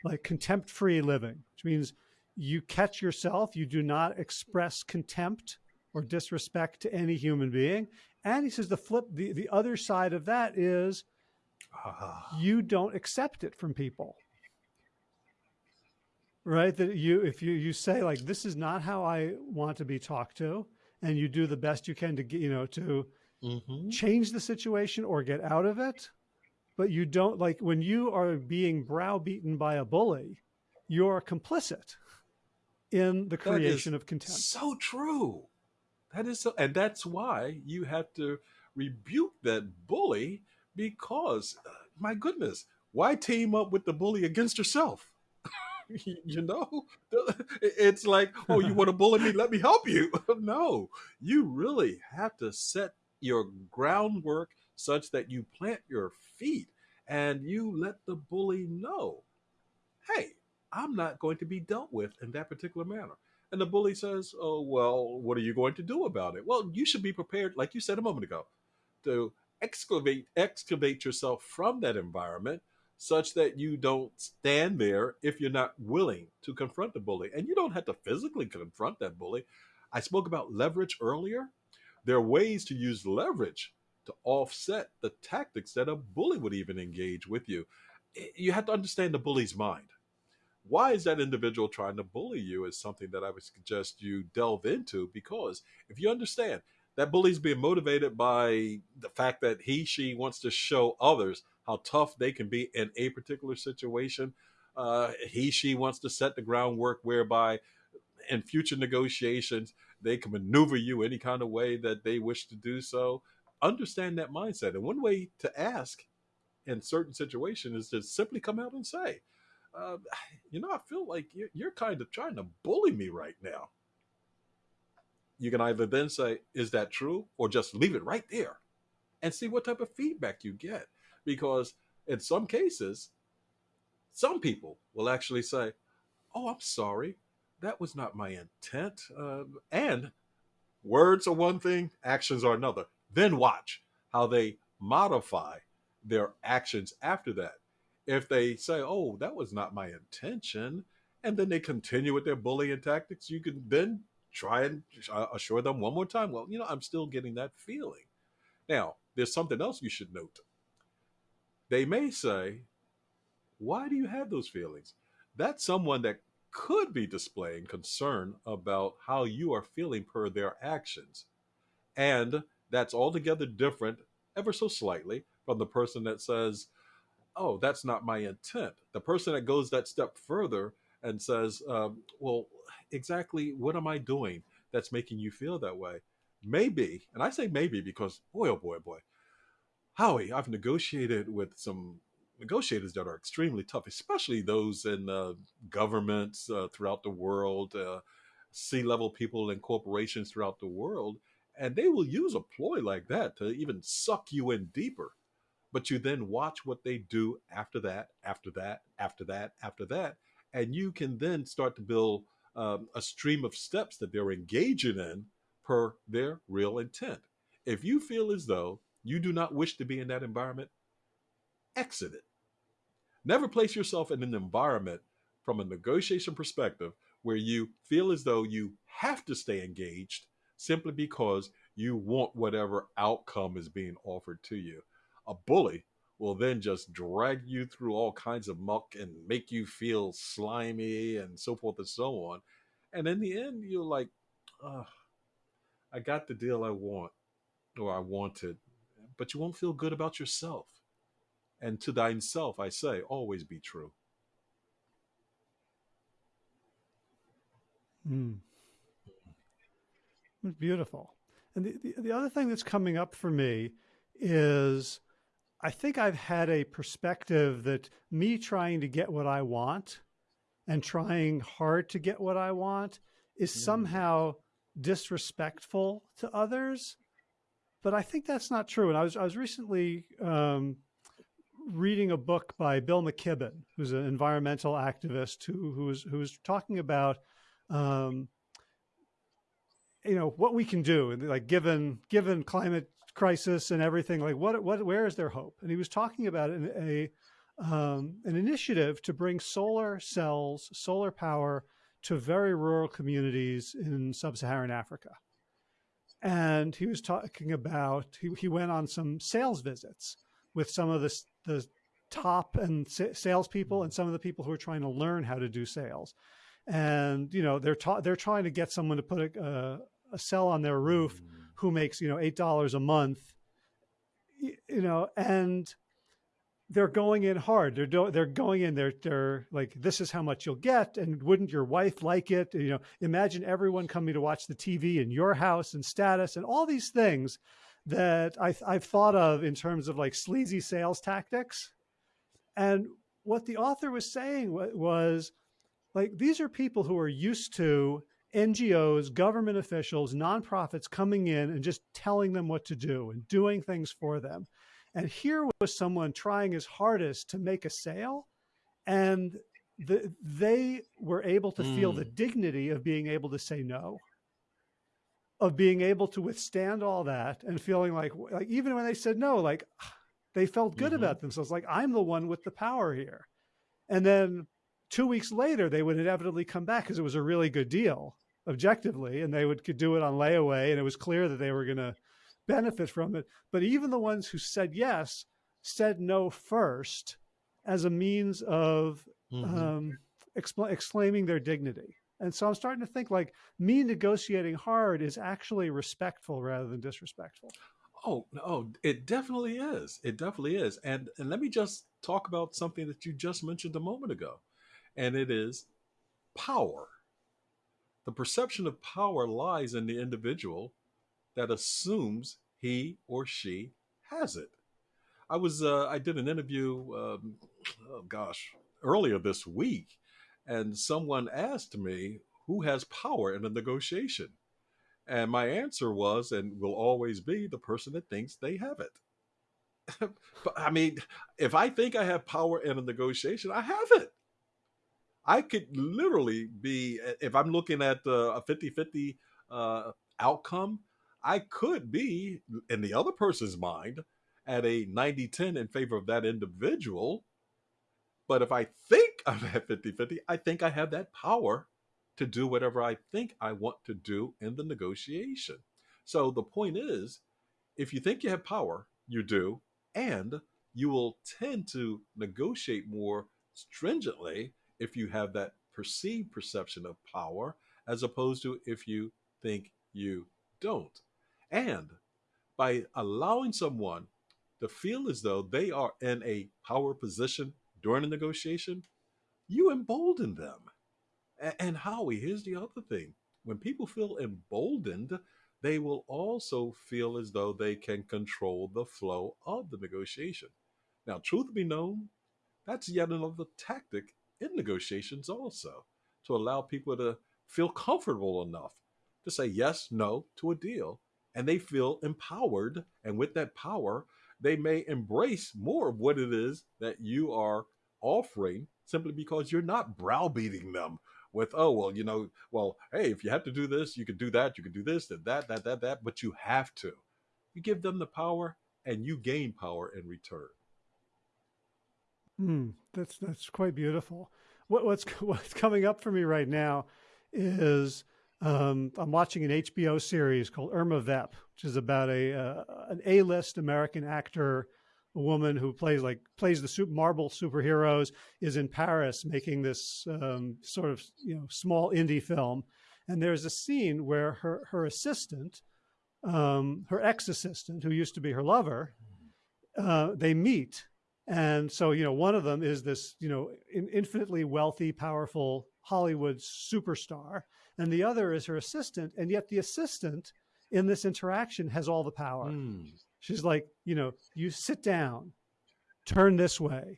like contempt free living, which means you catch yourself, you do not express contempt or disrespect to any human being. And he says the flip, the, the other side of that is Ah. you don't accept it from people right that you if you you say like this is not how i want to be talked to and you do the best you can to get you know to mm-hmm. change the situation or get out of it but you don't like when you are being browbeaten by a bully you're complicit in the creation of contempt so true that is so and that's why you have to rebuke that bully because, uh, my goodness, why team up with the bully against yourself? you know, it's like, oh, you want to bully me? Let me help you. no, you really have to set your groundwork such that you plant your feet and you let the bully know, hey, I'm not going to be dealt with in that particular manner. And the bully says, oh, well, what are you going to do about it? Well, you should be prepared, like you said a moment ago, to excavate excavate yourself from that environment such that you don't stand there if you're not willing to confront the bully. And you don't have to physically confront that bully. I spoke about leverage earlier. There are ways to use leverage to offset the tactics that a bully would even engage with you. You have to understand the bully's mind. Why is that individual trying to bully you is something that I would suggest you delve into because if you understand that bully's being motivated by the fact that he, she wants to show others how tough they can be in a particular situation. Uh, he, she wants to set the groundwork whereby in future negotiations, they can maneuver you any kind of way that they wish to do so. Understand that mindset. And one way to ask in certain situations is to simply come out and say, uh, you know, I feel like you're, you're kind of trying to bully me right now. You can either then say, is that true? Or just leave it right there and see what type of feedback you get because in some cases, some people will actually say, "Oh, I'm sorry, that was not my intent," uh, and words are one thing, actions are another. Then watch how they modify their actions after that. If they say, "Oh, that was not my intention," and then they continue with their bullying tactics, you can then try and assure them one more time. Well, you know, I'm still getting that feeling. Now, there's something else you should note they may say, Why do you have those feelings? That's someone that could be displaying concern about how you are feeling per their actions. And that's altogether different, ever so slightly, from the person that says, Oh, that's not my intent. The person that goes that step further and says, um, Well, exactly what am I doing that's making you feel that way? Maybe, and I say maybe because, boy, oh boy, boy, Howie, I've negotiated with some negotiators that are extremely tough, especially those in uh, governments uh, throughout the world, uh, C-level people in corporations throughout the world, and they will use a ploy like that to even suck you in deeper. But you then watch what they do after that, after that, after that, after that, and you can then start to build um, a stream of steps that they're engaging in per their real intent. If you feel as though you do not wish to be in that environment, exit it. Never place yourself in an environment from a negotiation perspective where you feel as though you have to stay engaged simply because you want whatever outcome is being offered to you. A bully will then just drag you through all kinds of muck and make you feel slimy and so forth and so on. And in the end, you're like, oh, I got the deal I want or I wanted, but you won't feel good about yourself. And to thine self, I say, always be true. Mm. It's beautiful. And the, the, the other thing that's coming up for me is I think I've had a perspective that me trying to get what I want and trying hard to get what I want is mm. somehow disrespectful to others but I think that's not true. And I was I was recently um, reading a book by Bill McKibben, who's an environmental activist who who was who was talking about um, you know what we can do, like given given climate crisis and everything, like what what where is there hope? And he was talking about an, a um, an initiative to bring solar cells, solar power to very rural communities in sub-Saharan Africa and he was talking about he, he went on some sales visits with some of the the top and salespeople and some of the people who are trying to learn how to do sales, and you know they're they're trying to get someone to put a, a, a cell on their roof mm. who makes you know eight dollars a month, you know, and they're going in hard. They're they're going in. They're they're like, this is how much you'll get, and wouldn't your wife like it? You know, imagine everyone coming to watch the TV in your house and status and all these things that I, I've thought of in terms of like sleazy sales tactics. And what the author was saying was, like these are people who are used to NGOs, government officials, nonprofits coming in and just telling them what to do and doing things for them. And here was someone trying his hardest to make a sale, and the, they were able to mm. feel the hmm. dignity of being able to say no, of being able to withstand all that and feeling like, like even when they said no, like they felt good mm -hmm. about themselves, like I'm the one with the power here. And then two weeks later, they would inevitably come back because it was a really good deal objectively, and they would could do it on layaway, and it was clear that they were going to benefit from it. But even the ones who said yes said no first as a means of mm -hmm. um, exclaiming their dignity. And so I'm starting to think like me negotiating hard is actually respectful rather than disrespectful. Oh, no, it definitely is. It definitely is. And and let me just talk about something that you just mentioned a moment ago. And it is power. The perception of power lies in the individual that assumes he or she has it. I was uh, I did an interview, um, oh gosh, earlier this week, and someone asked me who has power in a negotiation, and my answer was and will always be the person that thinks they have it. but I mean, if I think I have power in a negotiation, I have it. I could literally be, if I'm looking at uh, a 50 50 uh, outcome, I could be in the other person's mind at a 90 10 in favor of that individual. But if I think I'm at 50 50, I think I have that power to do whatever I think I want to do in the negotiation. So the point is, if you think you have power, you do, and you will tend to negotiate more stringently if you have that perceived perception of power as opposed to if you think you don't. And by allowing someone to feel as though they are in a power position during a negotiation, you embolden them. And Howie, here's the other thing. When people feel emboldened, they will also feel as though they can control the flow of the negotiation. Now, truth be known, that's yet another tactic in negotiations also to allow people to feel comfortable enough to say yes, no to a deal. And they feel empowered. And with that power, they may embrace more of what it is that you are offering simply because you're not browbeating them with, oh, well, you know, well, hey, if you have to do this, you can do that, you can do this, that, that, that, that, that, but you have to. You give them the power and you gain power in return. Mm, that's that's quite beautiful. What, what's what's coming up for me right now is um, I'm watching an HBO series called Irma Vep, which is about a uh, an A-list American actor, a woman who plays like plays the super, Marvel superheroes, is in Paris making this um, sort of you know small indie film, and there's a scene where her her assistant, um, her ex assistant, who used to be her lover, uh, they meet and so, you know, one of them is this, you know, infinitely wealthy, powerful Hollywood superstar. And the other is her assistant. And yet the assistant in this interaction has all the power. Mm. She's like, you know, you sit down, turn this way.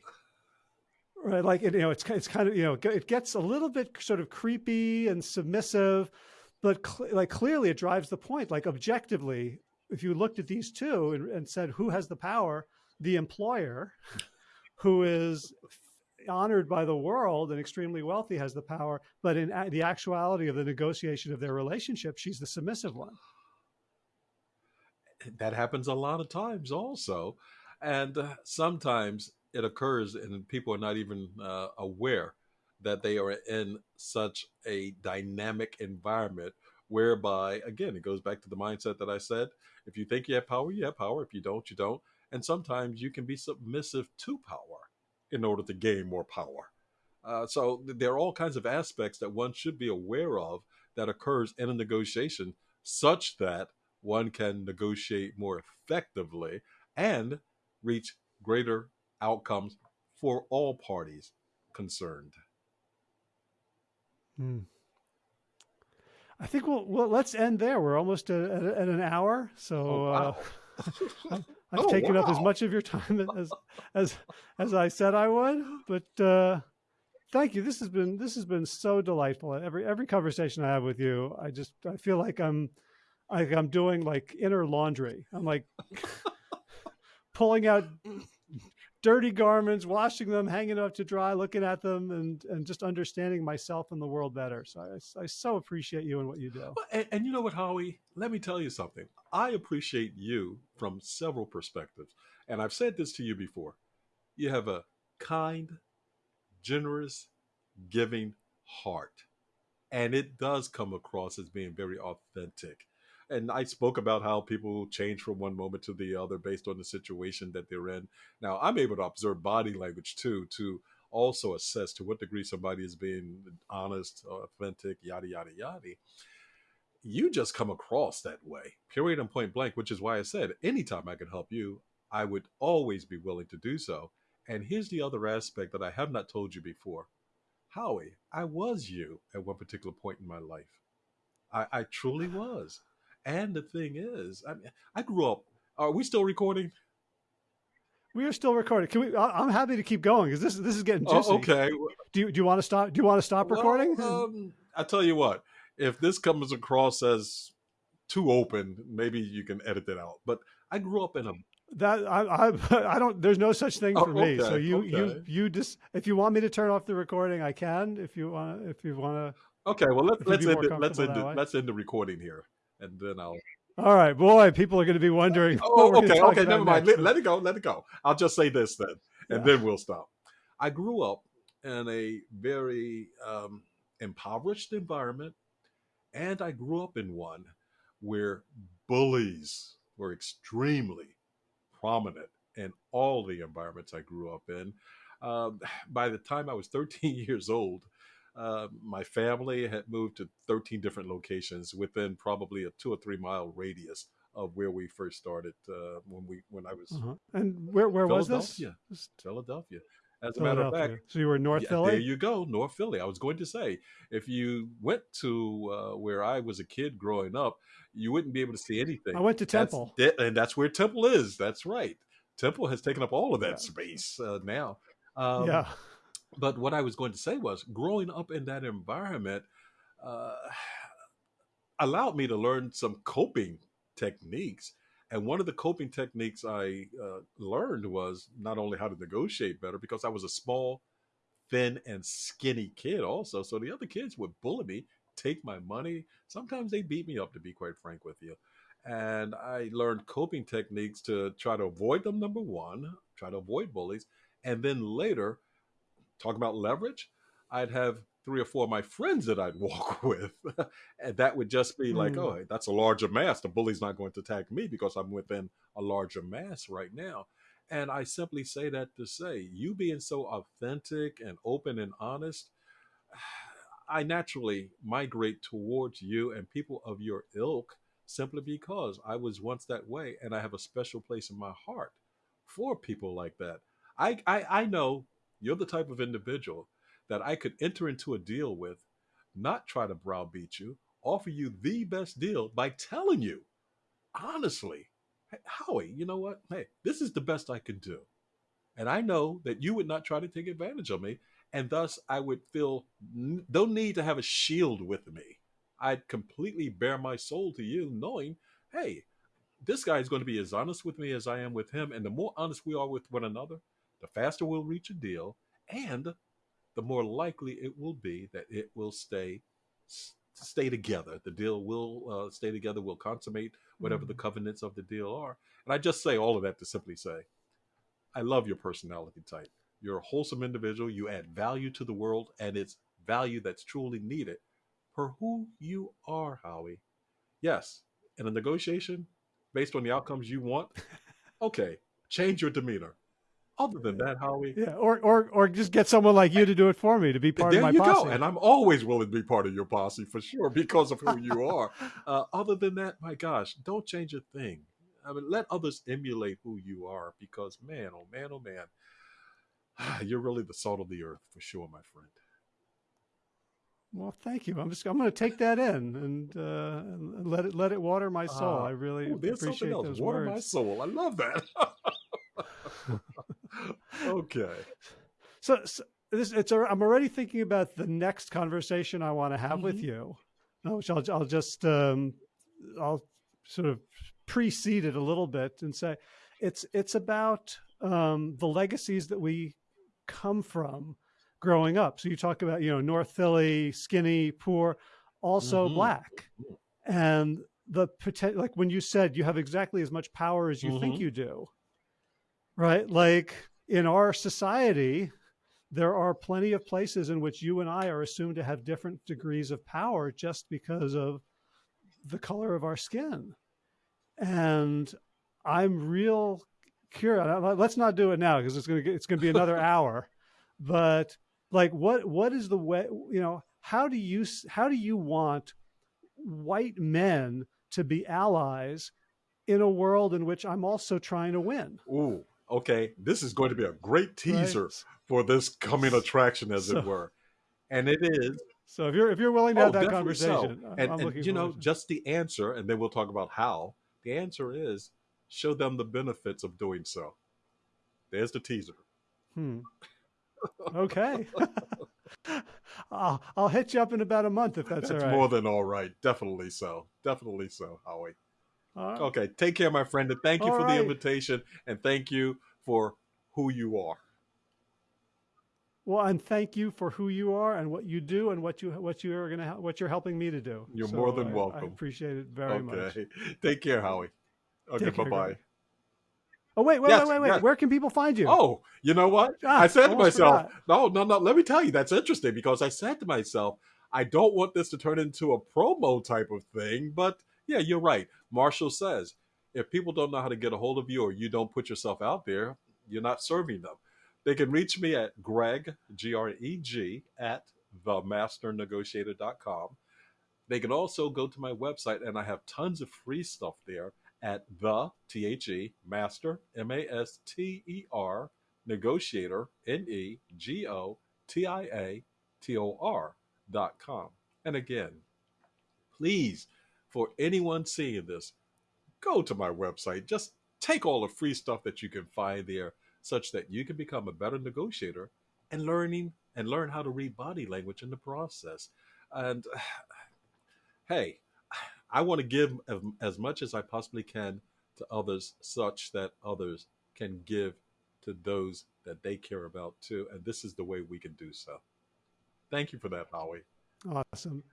Right. Like, you know, it's, it's kind of, you know, it gets a little bit sort of creepy and submissive, but cl like clearly it drives the point. Like objectively, if you looked at these two and, and said, who has the power? the employer who is honored by the world and extremely wealthy has the power, but in the actuality of the negotiation of their relationship, she's the submissive one. That happens a lot of times also. And uh, sometimes it occurs and people are not even uh, aware that they are in such a dynamic environment whereby, again, it goes back to the mindset that I said if you think you have power, you have power. If you don't, you don't. And sometimes you can be submissive to power in order to gain more power. Uh, so there are all kinds of aspects that one should be aware of that occurs in a negotiation such that one can negotiate more effectively and reach greater outcomes for all parties concerned. Hmm. I think we'll, well, let's end there. We're almost at, at, an hour. So oh, wow. uh, I've oh, taken wow. up as much of your time as as as I said I would, but uh, thank you. This has been this has been so delightful. Every every conversation I have with you, I just I feel like I'm like I'm doing like inner laundry. I'm like pulling out dirty garments, washing them, hanging up to dry, looking at them, and and just understanding myself and the world better. So I, I so appreciate you and what you do. Well, and, and you know what, Howie? Let me tell you something. I appreciate you from several perspectives, and I've said this to you before. You have a kind, generous, giving heart, and it does come across as being very authentic and I spoke about how people change from one moment to the other based on the situation that they're in. Now, I'm able to observe body language too to also assess to what degree somebody is being honest, authentic, yada yada yada. You just come across that way, period and point blank, which is why I said anytime I can help you, I would always be willing to do so. And here's the other aspect that I have not told you before. Howie, I was you at one particular point in my life. I, I truly was. And the thing is, I mean, I grew up. Are we still recording? We are still recording. Can we? I'm happy to keep going because this this is getting juicy. Oh, okay. Do you do you want to stop? Do you want to stop well, recording? Um, I tell you what. If this comes across as too open, maybe you can edit it out. But I grew up in a that I, I I don't. There's no such thing for oh, okay, me. So you okay. you you just if you want me to turn off the recording, I can. If you want if you want to. Okay. Well, let, let's end it, let's end it, let's end the recording here and then I'll. All right, boy, people are going to be wondering. Oh, okay, okay, never mind. Let, let, it go. Let it go. I'll just say this then, and yeah. then we'll stop. I grew up in a very um, impoverished environment, and I grew up in one where bullies were extremely prominent in all the environments I grew up in. Um, by the time I was 13 years old, uh, my family had moved to 13 different locations within probably a two or three mile radius of where we first started uh, when we when I was. Uh-huh. And where where was this? Philadelphia. As a matter of fact, so you were North yeah, Philly. There you go, North Philly. I was going to say, if you went to uh, where I was a kid growing up, you wouldn't be able to see anything. I went to Temple, that's, and that's where Temple is. That's right. Temple has taken up all of that yeah. space uh, now. Um, yeah but what I was going to say was growing up in that environment uh, allowed me to learn some coping techniques. And one of the coping techniques I uh, learned was not only how to negotiate better, because I was a small, thin, and skinny kid also. So the other kids would bully me, take my money. Sometimes they beat me up, to be quite frank with you. And I learned coping techniques to try to avoid them, number one, try to avoid bullies. And then later, talk about leverage, I'd have three or four of my friends that I'd walk with. and that would just be like, hmm. oh, that's a larger mass. The bully's not going to attack me because I'm within a larger mass right now. And I simply say that to say, you being so authentic and open and honest, I naturally migrate towards you and people of your ilk simply because I was once that way and I have a special place in my heart for people like that. I, I, I know you're the type of individual that I could enter into a deal with, not try to browbeat you, offer you the best deal by telling you, honestly, Howie, you know what? Hey, this is the best I can do. And I know that you would not try to take advantage of me. And thus, I would feel no need to have a shield with me. I'd completely bare my soul to you, knowing, hey, this guy is going to be as honest with me as I am with him. And the more honest we are with one another, the faster we'll reach a deal, and the more likely it will be that it will stay stay together. The deal will uh, stay together. We'll consummate whatever mm-hmm. the covenants of the deal are. And I just say all of that to simply say, I love your personality type. You're a wholesome individual. You add value to the world, and it's value that's truly needed for who you are, Howie. Yes, in a negotiation, based on the outcomes you want, okay, change your demeanor. Other than that, Howie. Yeah, or or or just get someone like you to do it for me to be part there of my you posse. Go. And I'm always willing to be part of your posse for sure because of who you are. Uh, other than that, my gosh, don't change a thing. I mean, let others emulate who you are because, man, oh man, oh man, you're really the salt of the earth for sure, my friend. Well, thank you. I'm just I'm going to take that in and, uh, and let it let it water my soul. Uh, I really ooh, appreciate those water words. my soul. I love that. okay. So, so, this, it's. I'm already thinking about the next conversation I want to have with Mhm. you, uh, which I'll, I'll just, um, I'll sort of precede it a little bit and say, it's, it's about um, the legacies that we come from growing up. So you talk about, you know, North Philly, skinny, poor, also Mhm. black, and the potential. Like when you said you have exactly as much power as you think Mhm. you do, right? Like in our society, there are plenty of places in which you and I are assumed to have different degrees of power just because of the color of our skin. And I'm real curious. Let's not do it now because it's going to it's going to be another hour. But like, what what is the way? You know, how do you how do you want white men to be allies in a world in which I'm also trying to win? Ooh, okay. This is going to be a great teaser Right? for this coming attraction, as So- it were. And it is So if you're if you're willing to Oh, have that definitely so. conversation, And, and, you know, it. just the answer, and then we'll talk about how. The answer is show them the benefits of doing so. There's the teaser. Hmm. Okay. I'll, I'll hit you up in about a month if that's, That's all right. more than all right. Definitely so. Definitely so, Howie. Right. Okay, take care, my friend, and thank you All for right. the invitation, and thank you for who you are. Well, and thank you for who you are and what you do and what you what you are gonna what you're helping me to do. You're So more than I- I welcome. appreciate it very much. okay, take care, Howie. Okay, bye bye. Greg. Oh wait, wait, Yes, wait, wait, wait. yes. Where can people find you? Oh, you know what? Ah, I said to myself, forgot. no, no, no. Let me tell you, that's interesting because I said to myself, I don't want this to turn into a promo type of thing. But yeah, you're right. Marshall says if people don't know how to get a hold of you or you don't put yourself out there, you're not serving them. They can reach me at Greg, G R E G, at themasternegotiator.com. They can also go to my website, and I have tons of free stuff there at the T H E Master M A S T E R Negotiator N E G O T I A T O R dot com. And again, please, for anyone seeing this, go to my website. Just take all the free stuff that you can find there, such that you can become a better negotiator and learning and learn how to read body language in the process. And hey, I want to give as, much as I possibly can to others, such that others can give to those that they care about too. And this is the way we can do so. Thank you for that, Howie. Awesome.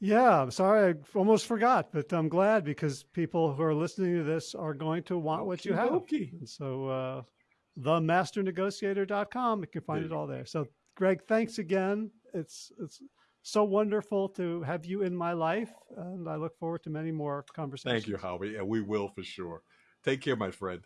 Yeah, I'm sorry, I almost forgot, but I'm glad because people who are listening to this are going to want what you have. Okey-dokey. And so, uh, themasternegotiator.com, you can find it all there. So, Greg, thanks again. It's it's so wonderful to have you in my life, and I look forward to many more conversations. Thank you, Howie. And we will for sure. Take care, my friend.